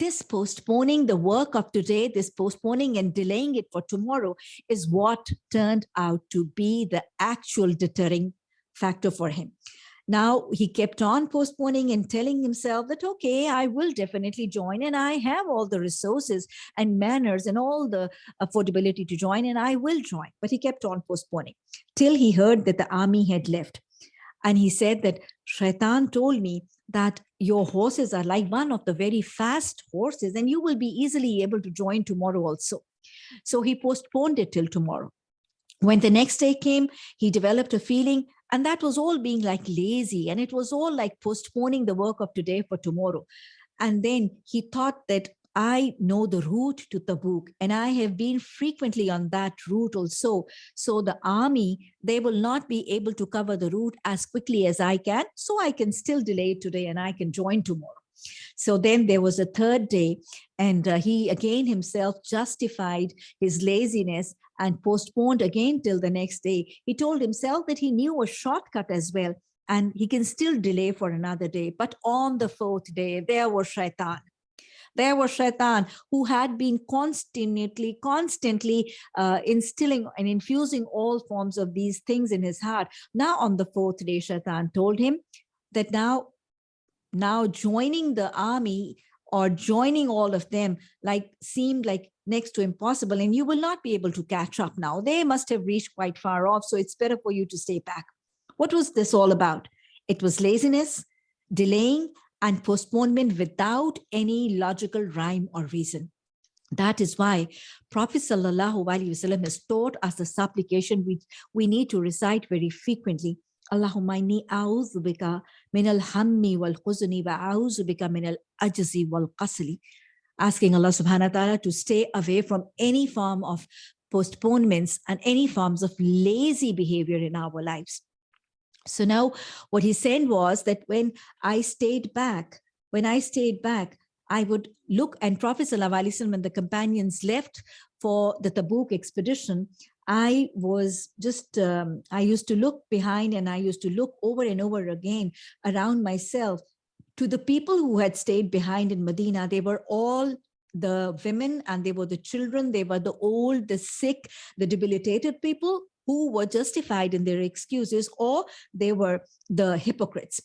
this postponing the work of today, this postponing and delaying it for tomorrow is what turned out to be the actual deterring factor for him. Now he kept on postponing and telling himself that, okay, I will definitely join and I have all the resources and manners and all the affordability to join and I will join. But he kept on postponing till he heard that the army had left. And he said that Shaitan told me that your horses are like one of the very fast horses and you will be easily able to join tomorrow also. So he postponed it till tomorrow. When the next day came, he developed a feeling and that was all being like lazy and it was all like postponing the work of today for tomorrow. And then he thought that I know the route to Tabuk and I have been frequently on that route also. So the army, they will not be able to cover the route as quickly as I can. So I can still delay today and I can join tomorrow. So then there was a third day and uh, he again himself justified his laziness and postponed again till the next day. He told himself that he knew a shortcut as well and he can still delay for another day. But on the fourth day, there was Shaitan. There was Shaitan who had been constantly, constantly uh, instilling and infusing all forms of these things in his heart. Now on the fourth day, Shaitan told him that now, now joining the army or joining all of them like seemed like next to impossible and you will not be able to catch up now. They must have reached quite far off. So it's better for you to stay back. What was this all about? It was laziness, delaying, and postponement without any logical rhyme or reason. That is why Prophet Wasallam has taught us the supplication which we need to recite very frequently. Allahumma inni a'udhu bika min al-hammi wal-khuzni wa a'udhu bika min al-ajzi wal-qasli. Asking Allah subhanahu wa ta'ala to stay away from any form of postponements and any forms of lazy behavior in our lives. So now what he said was that when I stayed back, when I stayed back, I would look and Prophet Wasallam when the companions left for the Tabuk expedition, I was just, um, I used to look behind and I used to look over and over again around myself to the people who had stayed behind in Medina. They were all the women and they were the children, they were the old, the sick, the debilitated people who were justified in their excuses or they were the hypocrites.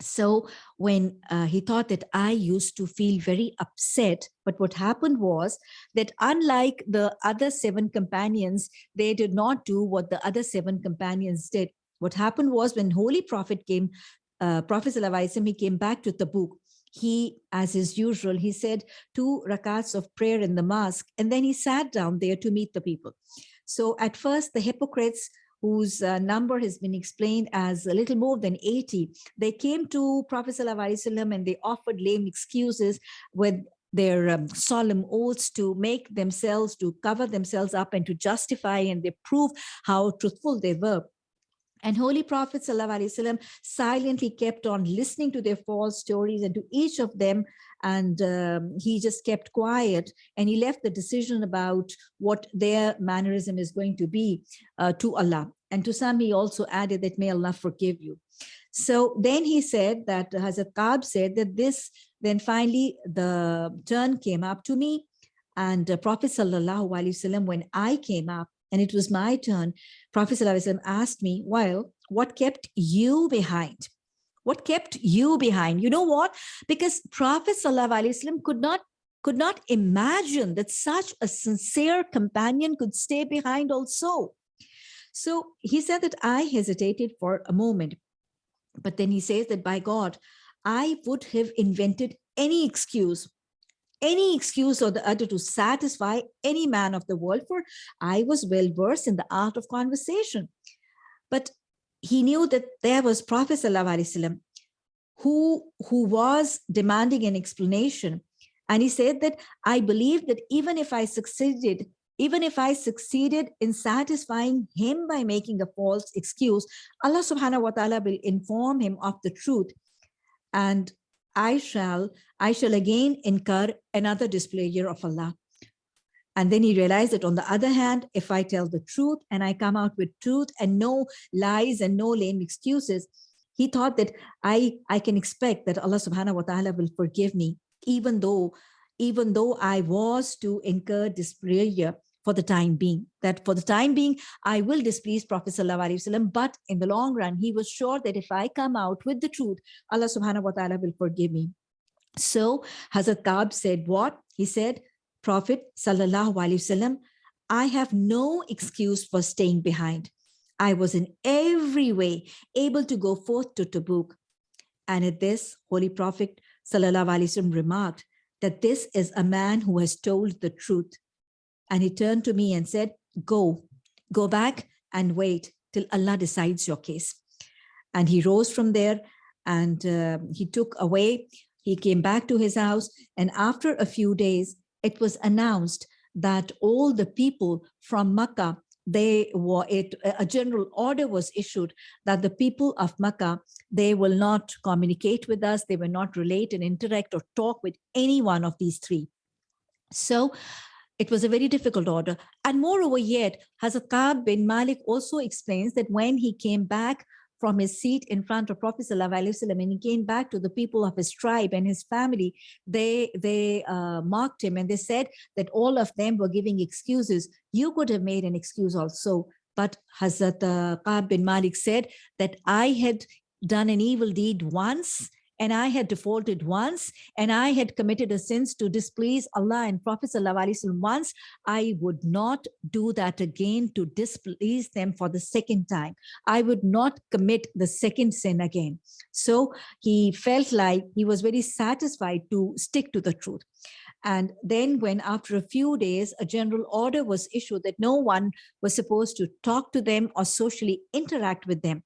So when uh, he thought that I used to feel very upset, but what happened was that unlike the other seven companions, they did not do what the other seven companions did. What happened was when Holy Prophet came, uh, Prophet he came back to Tabuk. He, as is usual, he said two rakats of prayer in the mosque, and then he sat down there to meet the people. So at first, the hypocrites whose uh, number has been explained as a little more than 80, they came to Prophet ﷺ and they offered lame excuses with their um, solemn oaths to make themselves, to cover themselves up and to justify and they prove how truthful they were. And Holy Prophet ﷺ silently kept on listening to their false stories and to each of them. And um, he just kept quiet and he left the decision about what their mannerism is going to be uh, to Allah. And to some, he also added that may Allah forgive you. So then he said that Hazrat Ka'b said that this, then finally the turn came up to me and uh, Prophet Sallallahu Alaihi Wasallam, when I came up, and it was my turn, Prophet ﷺ asked me, well, what kept you behind? What kept you behind? You know what? Because Prophet ﷺ could not could not imagine that such a sincere companion could stay behind also. So he said that I hesitated for a moment, but then he says that by God, I would have invented any excuse any excuse or the other to satisfy any man of the world, for I was well versed in the art of conversation. But he knew that there was Prophet ﷺ who, who was demanding an explanation. And he said that I believe that even if I succeeded, even if I succeeded in satisfying him by making a false excuse, Allah subhanahu wa ta'ala will inform him of the truth. And I shall, I shall again incur another displeasure of Allah. And then he realized that on the other hand, if I tell the truth and I come out with truth and no lies and no lame excuses, he thought that I, I can expect that Allah subhanahu wa ta'ala will forgive me, even though, even though I was to incur displeasure for the time being, that for the time being, I will displease Prophet Wasallam, but in the long run, he was sure that if I come out with the truth, Allah subhanahu wa ta'ala will forgive me. So Hazrat Ka'b said what? He said, Prophet Sallallahu Wasallam, I have no excuse for staying behind. I was in every way able to go forth to Tabuk. And at this, Holy Prophet Sallallahu Wasallam remarked that this is a man who has told the truth. And he turned to me and said, go, go back and wait till Allah decides your case. And he rose from there and uh, he took away, he came back to his house. And after a few days, it was announced that all the people from Makkah they were it a general order was issued that the people of Makkah, they will not communicate with us, they will not relate and interact or talk with any one of these three. So it was a very difficult order. And moreover yet, Hazrat Ka'b bin Malik also explains that when he came back from his seat in front of Prophet Wasallam and he came back to the people of his tribe and his family, they, they uh, mocked him and they said that all of them were giving excuses. You could have made an excuse also. But Hazrat uh, bin Malik said that I had done an evil deed once and I had defaulted once and I had committed a sin to displease Allah and Prophet once, I would not do that again to displease them for the second time. I would not commit the second sin again. So he felt like he was very satisfied to stick to the truth. And then when after a few days, a general order was issued that no one was supposed to talk to them or socially interact with them.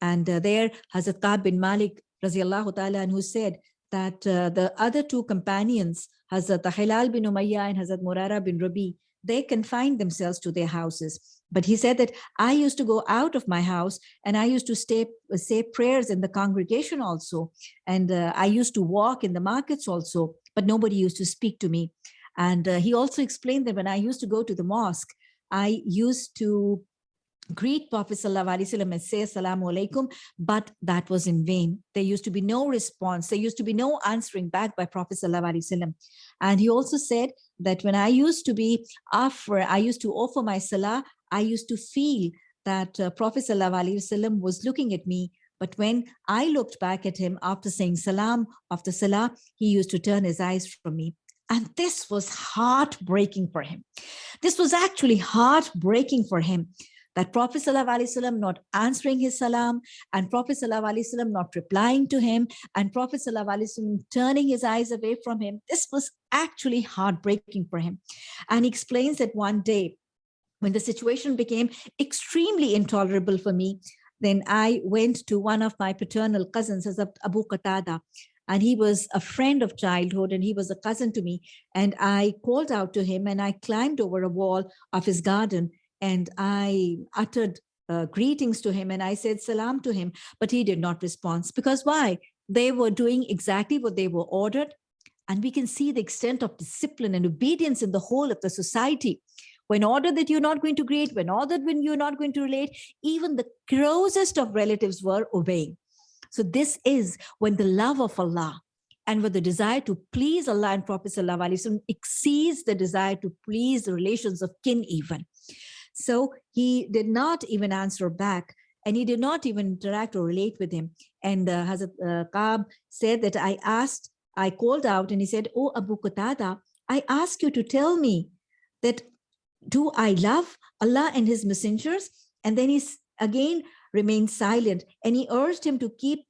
And uh, there, Hazrat Ka'b bin Malik radiallahu ta'ala, and who said that uh, the other two companions, Hazrat Hilal bin Umayyah and Hazrat Murara bin Rabi, they confined themselves to their houses. But he said that I used to go out of my house and I used to stay, say prayers in the congregation also. And uh, I used to walk in the markets also, but nobody used to speak to me. And uh, he also explained that when I used to go to the mosque, I used to greet Prophet Wasallam and say Assalamu alaikum, but that was in vain. There used to be no response. There used to be no answering back by Prophet Wasallam. And he also said that when I used to be offer, I used to offer my salah, I used to feel that uh, Prophet Wasallam was looking at me. But when I looked back at him after saying salam, after salah, he used to turn his eyes from me. And this was heartbreaking for him. This was actually heartbreaking for him that Prophet ﷺ not answering his salam and Prophet ﷺ not replying to him and Prophet ﷺ turning his eyes away from him. This was actually heartbreaking for him. And he explains that one day when the situation became extremely intolerable for me, then I went to one of my paternal cousins as Abu Qatada and he was a friend of childhood and he was a cousin to me and I called out to him and I climbed over a wall of his garden and I uttered uh, greetings to him and I said salam to him, but he did not respond. Because why? They were doing exactly what they were ordered. And we can see the extent of discipline and obedience in the whole of the society. When ordered that you're not going to greet, when ordered when you're not going to relate, even the closest of relatives were obeying. So this is when the love of Allah and when the desire to please Allah and Prophet Wasallam exceeds the desire to please the relations of kin even. So he did not even answer back and he did not even interact or relate with him. And uh, Hazrat uh, Ka'b said that I asked, I called out and he said, Oh, Abu Qatada, I ask you to tell me that do I love Allah and his messengers? And then he again remained silent and he urged him to keep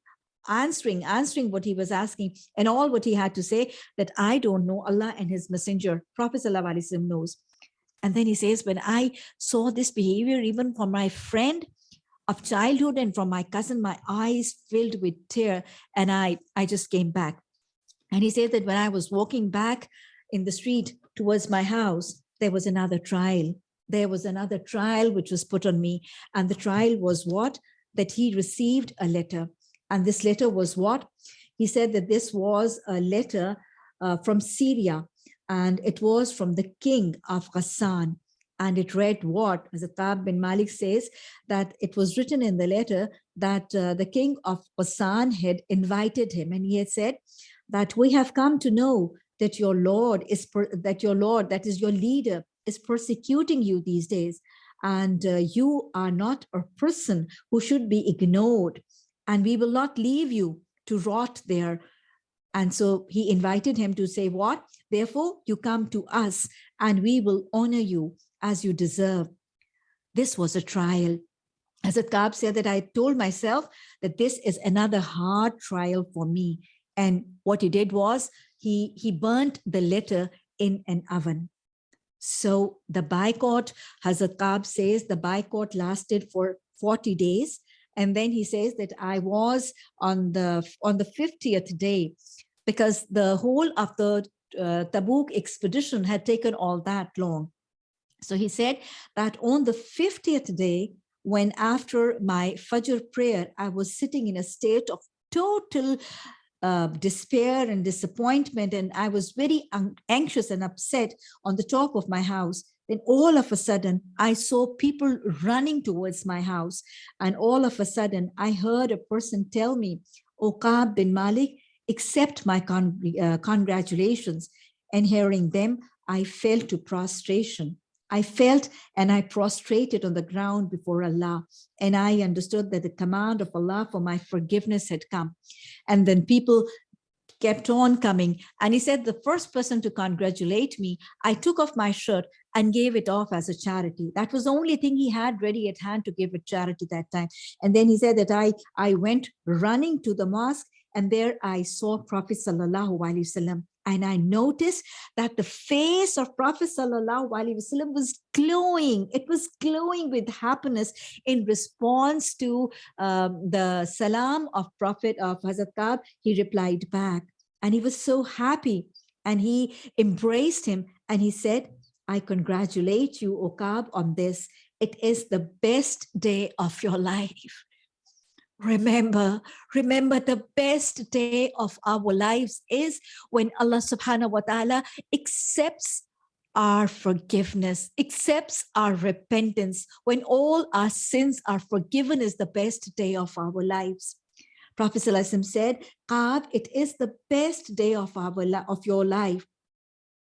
answering, answering what he was asking and all what he had to say that I don't know Allah and his messenger. Prophet knows. And then he says, when I saw this behavior, even from my friend of childhood and from my cousin, my eyes filled with tear and I, I just came back. And he said that when I was walking back in the street towards my house, there was another trial. There was another trial which was put on me. And the trial was what? That he received a letter. And this letter was what? He said that this was a letter uh, from Syria and it was from the king of Ghassan. And it read what, as Atab bin Malik says, that it was written in the letter that uh, the king of Ghassan had invited him. And he had said that we have come to know that your Lord is, that your Lord, that is your leader, is persecuting you these days. And uh, you are not a person who should be ignored. And we will not leave you to rot there and so he invited him to say what? Therefore, you come to us and we will honor you as you deserve. This was a trial. As Ka'b said that I told myself that this is another hard trial for me. And what he did was he, he burnt the letter in an oven. So the boycott, Hazrat Ka'b says the boycott lasted for 40 days. And then he says that I was on the on the 50th day, because the whole of the uh, Tabuk expedition had taken all that long. So he said that on the 50th day, when after my Fajr prayer, I was sitting in a state of total uh, despair and disappointment, and I was very anxious and upset on the top of my house. Then all of a sudden, I saw people running towards my house. And all of a sudden, I heard a person tell me, Okab bin Malik, accept my con uh, congratulations. And hearing them, I fell to prostration. I felt and I prostrated on the ground before Allah. And I understood that the command of Allah for my forgiveness had come. And then people kept on coming. And he said, the first person to congratulate me, I took off my shirt and gave it off as a charity. That was the only thing he had ready at hand to give a charity that time. And then he said that I, I went running to the mosque and there I saw Prophet Sallallahu Alaihi Wasallam. And I noticed that the face of Prophet Sallallahu Alaihi Wasallam was glowing. It was glowing with happiness in response to um, the salam of Prophet of Hazrat Ka'b. He replied back and he was so happy and he embraced him and he said, I congratulate you, O Okab, on this. It is the best day of your <laughs> life. Remember, remember the best day of our lives is when Allah subhanahu wa ta'ala accepts our forgiveness, accepts our repentance, when all our sins are forgiven is the best day of our lives. Prophet said, Ka'b, it is the best day of our of your life.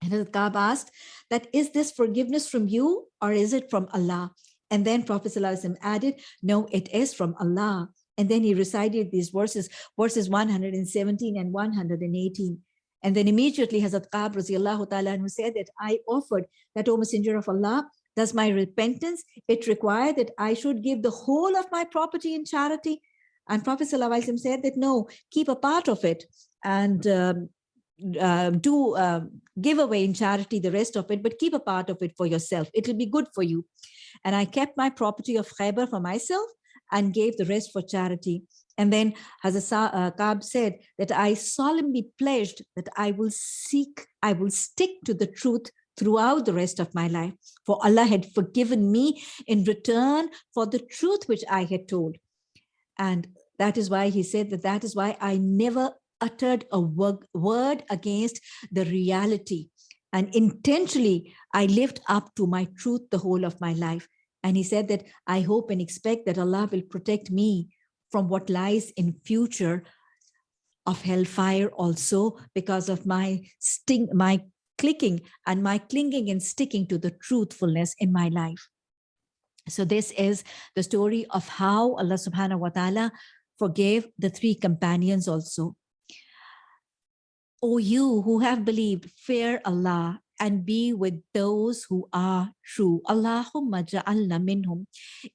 And Ka'b asked that, is this forgiveness from you or is it from Allah? And then Prophet added, no, it is from Allah. And then he recited these verses, verses 117 and 118. And then immediately Hazrat Ka'b radiallahu ta'ala who said that I offered that, O Messenger of Allah, does my repentance, it require that I should give the whole of my property in charity? And Prophet said that, no, keep a part of it and um, uh, do uh, give away in charity the rest of it, but keep a part of it for yourself. It will be good for you. And I kept my property of Khaybar for myself and gave the rest for charity. And then Hazrat uh, Ka'b said that I solemnly pledged that I will seek, I will stick to the truth throughout the rest of my life. For Allah had forgiven me in return for the truth which I had told. And that is why he said that that is why I never uttered a word against the reality. And intentionally, I lived up to my truth the whole of my life. And he said that I hope and expect that Allah will protect me from what lies in future of hellfire also because of my sting, my clicking and my clinging and sticking to the truthfulness in my life. So this is the story of how Allah subhanahu wa ta'ala forgave the three companions also. O you who have believed, fear Allah and be with those who are true. Allahumma ja'alna minhum.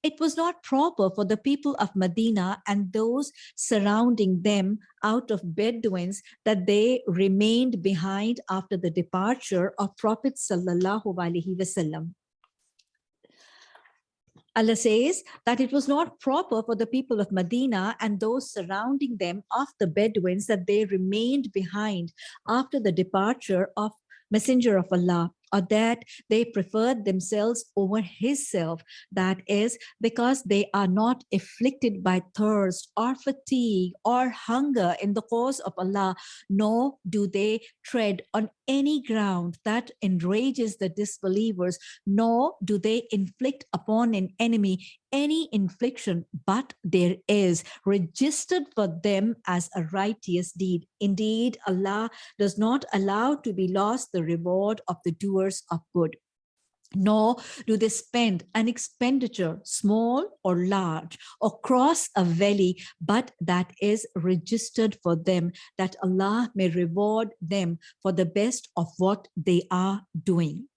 It was not proper for the people of Medina and those surrounding them out of Bedouins that they remained behind after the departure of Prophet sallallahu alaihi wasallam. Allah says that it was not proper for the people of Medina and those surrounding them of the Bedouins that they remained behind after the departure of Messenger of Allah or that they preferred themselves over his self. That is because they are not afflicted by thirst or fatigue or hunger in the cause of Allah, nor do they tread on any ground that enrages the disbelievers, nor do they inflict upon an enemy any infliction, but there is registered for them as a righteous deed. Indeed, Allah does not allow to be lost the reward of the doers of good nor do they spend an expenditure, small or large, across a valley, but that is registered for them, that Allah may reward them for the best of what they are doing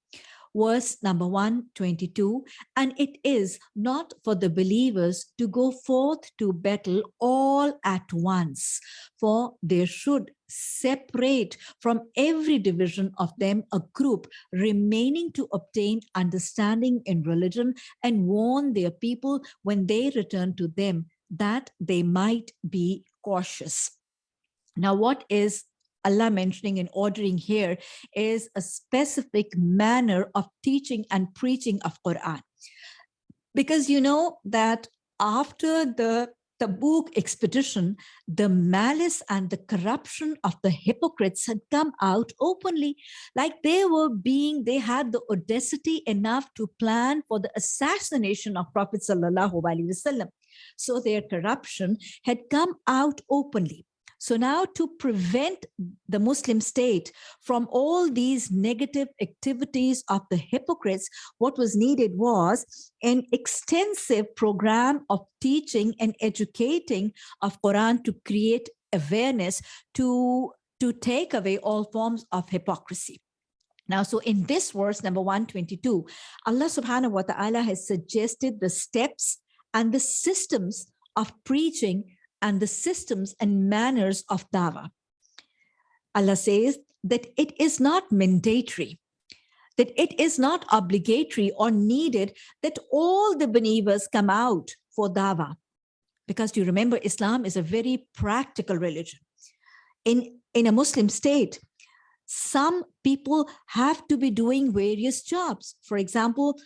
verse number 122 and it is not for the believers to go forth to battle all at once for there should separate from every division of them a group remaining to obtain understanding in religion and warn their people when they return to them that they might be cautious. Now what is Allah mentioning and ordering here is a specific manner of teaching and preaching of Quran. Because you know that after the Tabuk expedition, the malice and the corruption of the hypocrites had come out openly, like they were being, they had the audacity enough to plan for the assassination of Prophet Sallallahu Alaihi Wasallam. So their corruption had come out openly. So now to prevent the Muslim state from all these negative activities of the hypocrites, what was needed was an extensive program of teaching and educating of Quran to create awareness to, to take away all forms of hypocrisy. Now, so in this verse, number 122, Allah subhanahu wa ta'ala has suggested the steps and the systems of preaching and the systems and manners of dawa. Allah says that it is not mandatory, that it is not obligatory or needed that all the believers come out for dawa. Because you remember, Islam is a very practical religion. In, in a Muslim state, some people have to be doing various jobs. For example,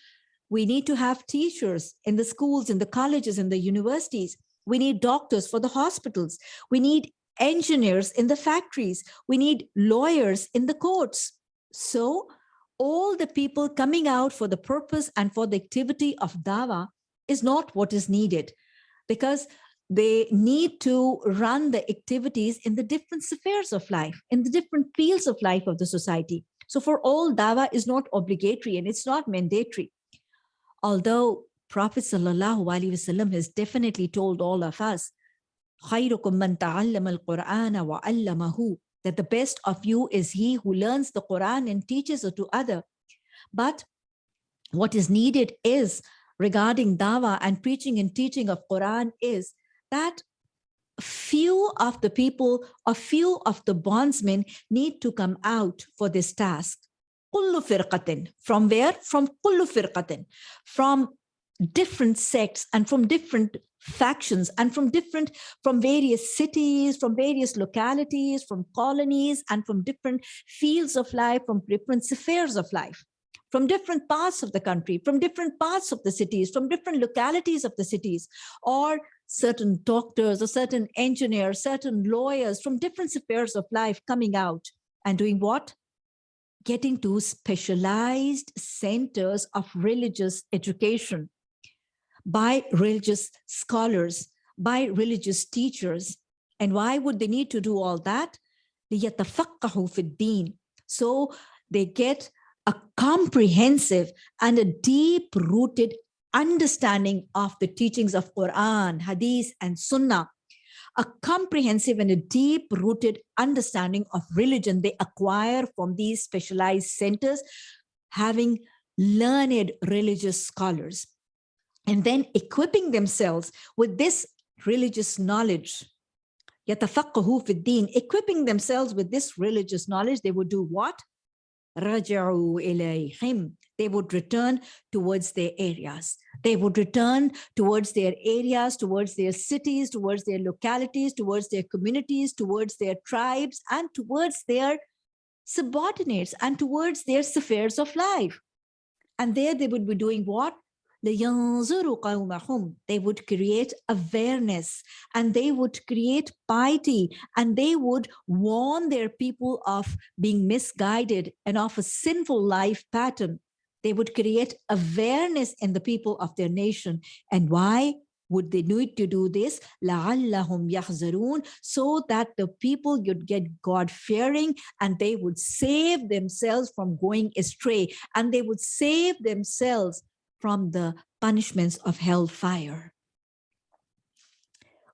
we need to have teachers in the schools, in the colleges, in the universities. We need doctors for the hospitals. We need engineers in the factories. We need lawyers in the courts. So all the people coming out for the purpose and for the activity of dawa is not what is needed because they need to run the activities in the different spheres of life, in the different fields of life of the society. So for all, dawa is not obligatory and it's not mandatory. Although Prophet Sallallahu Alaihi Wasallam has definitely told all of us, خيركم من تعلم القرآن وعلمه that the best of you is he who learns the Quran and teaches it to other. But what is needed is regarding dawah and preaching and teaching of Quran is that few of the people or few of the bondsmen need to come out for this task. From where? From From different sects and from different factions and from different from various cities from various localities from colonies and from different fields of life from different spheres of life from different parts of the country from different parts of the cities from different localities of the cities or certain doctors or certain engineers certain lawyers from different spheres of life coming out and doing what? Getting to specialized centers of religious education by religious scholars, by religious teachers. And why would they need to do all that? So they get a comprehensive and a deep-rooted understanding of the teachings of Quran, Hadith, and Sunnah, a comprehensive and a deep-rooted understanding of religion they acquire from these specialized centers, having learned religious scholars and then equipping themselves with this religious knowledge equipping themselves with this religious knowledge they would do what رجعوا إليهم. They would return towards their areas. They would return towards their areas, towards their cities, towards their localities, towards their communities, towards their tribes, and towards their subordinates and towards their spheres of life. And there they would be doing what? لِيَنْظُرُوا قَوْمَهُمْ. They would create awareness and they would create piety and they would warn their people of being misguided and of a sinful life pattern. They would create awareness in the people of their nation. And why? would they need to do this لعلهم يحذرون so that the people would get God fearing and they would save themselves from going astray and they would save themselves from the punishments of hellfire.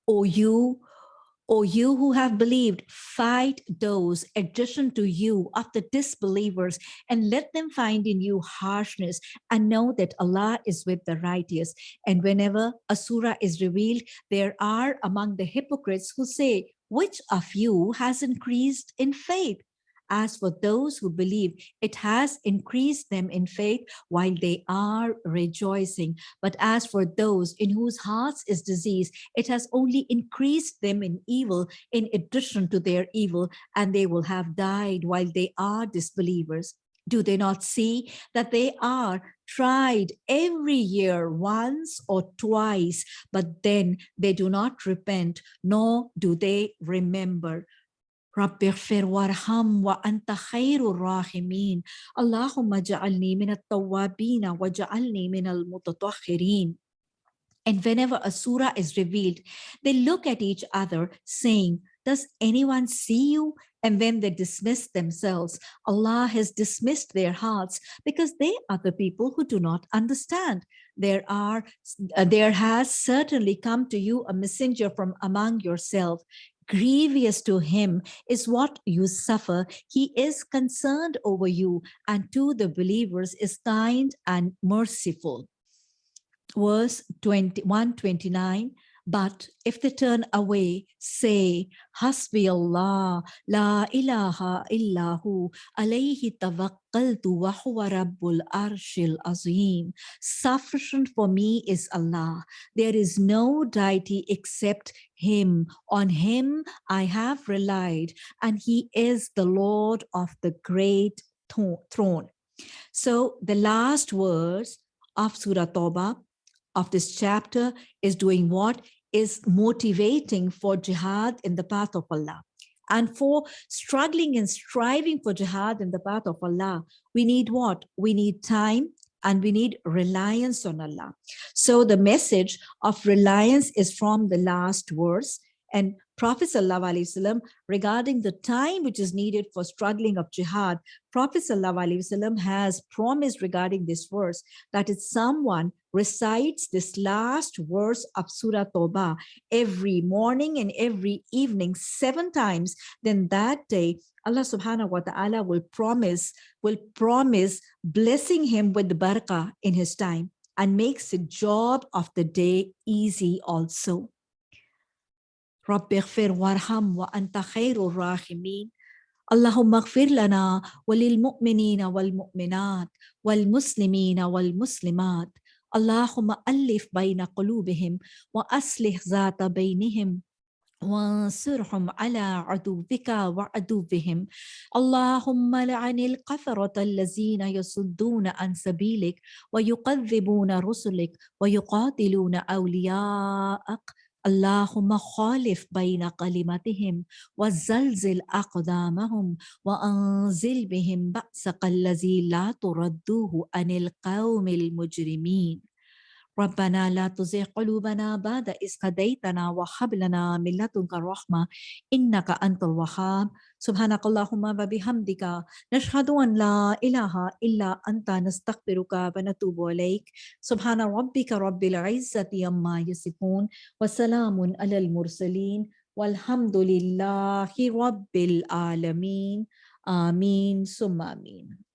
O you, O you who have believed, fight those addition to you of the disbelievers and let them find in you harshness and know that Allah is with the righteous. And whenever a surah is revealed, there are among the hypocrites who say, which of you has increased in faith? As for those who believe, it has increased them in faith while they are rejoicing. But as for those in whose hearts is disease, it has only increased them in evil in addition to their evil, and they will have died while they are disbelievers. Do they not see that they are tried every year once or twice, but then they do not repent, nor do they remember. رب اغفر وارحم وأنت خير الراحمين اللهم اجعلني من التوابين واجعلني من المتطهرين And whenever a surah is revealed, they look at each other saying, does anyone see you? And then they dismiss themselves. Allah has dismissed their hearts because they are the people who do not understand. There are, uh, there has certainly come to you a messenger from among yourself grievous to him is what you suffer. He is concerned over you and to the believers is kind and merciful. Verse 21, 29, but if they turn away, say, Hasbi Allah, la ilaha illahu, alayhi tawakkaltu wa huwa rabbul arshil azim. Sufficient for me is Allah. There is no deity except him. On him I have relied, and he is the Lord of the great throne. So the last words of Surah Tawbah of this chapter is doing what? Is motivating for jihad in the path of Allah. And for struggling and striving for jihad in the path of Allah, we need what? We need time and we need reliance on Allah. So the message of reliance is from the last verse and Prophet ﷺ, regarding the time which is needed for struggling of jihad, Prophet ﷺ has promised regarding this verse that if someone recites this last verse of Surah Tawbah every morning and every evening seven times, then that day Allah subhanahu wa ta'ala will promise, will promise blessing him with the barakah in his time and makes the job of the day easy also. رب اغفر وارحم وأنت خير الراحمين. اللهم اغفر لنا وللمؤمنين والمؤمنات والمسلمين والمسلمات. اللهم ألف بين قلوبهم وأصلح ذات بينهم وانصرهم على عدوك وعدوهم. اللهم لعن القثرة الذين يصدون عن سبيلك ويكذبون رسلك ويقاتلون أولياءك اللهم خالف بين كلمتهم وزلزل أقدامهم وأنزل بهم بأسك الذي لا تردوه عن القوم المجرمين. ربنا لا تزغ قلوبنا بعد إذ هديتنا وهب لنا من لدنك الرحمة إنك أنت الوهاب. سبحانك اللهم وبحمدك. نشهد أن لا إله إلا أنت. نستغفرك ونتوب إليك. سبحان ربك رب العزة عما يصفون وسلام على المرسلين. والحمد لله رب العالمين. آمين. ثم آمين.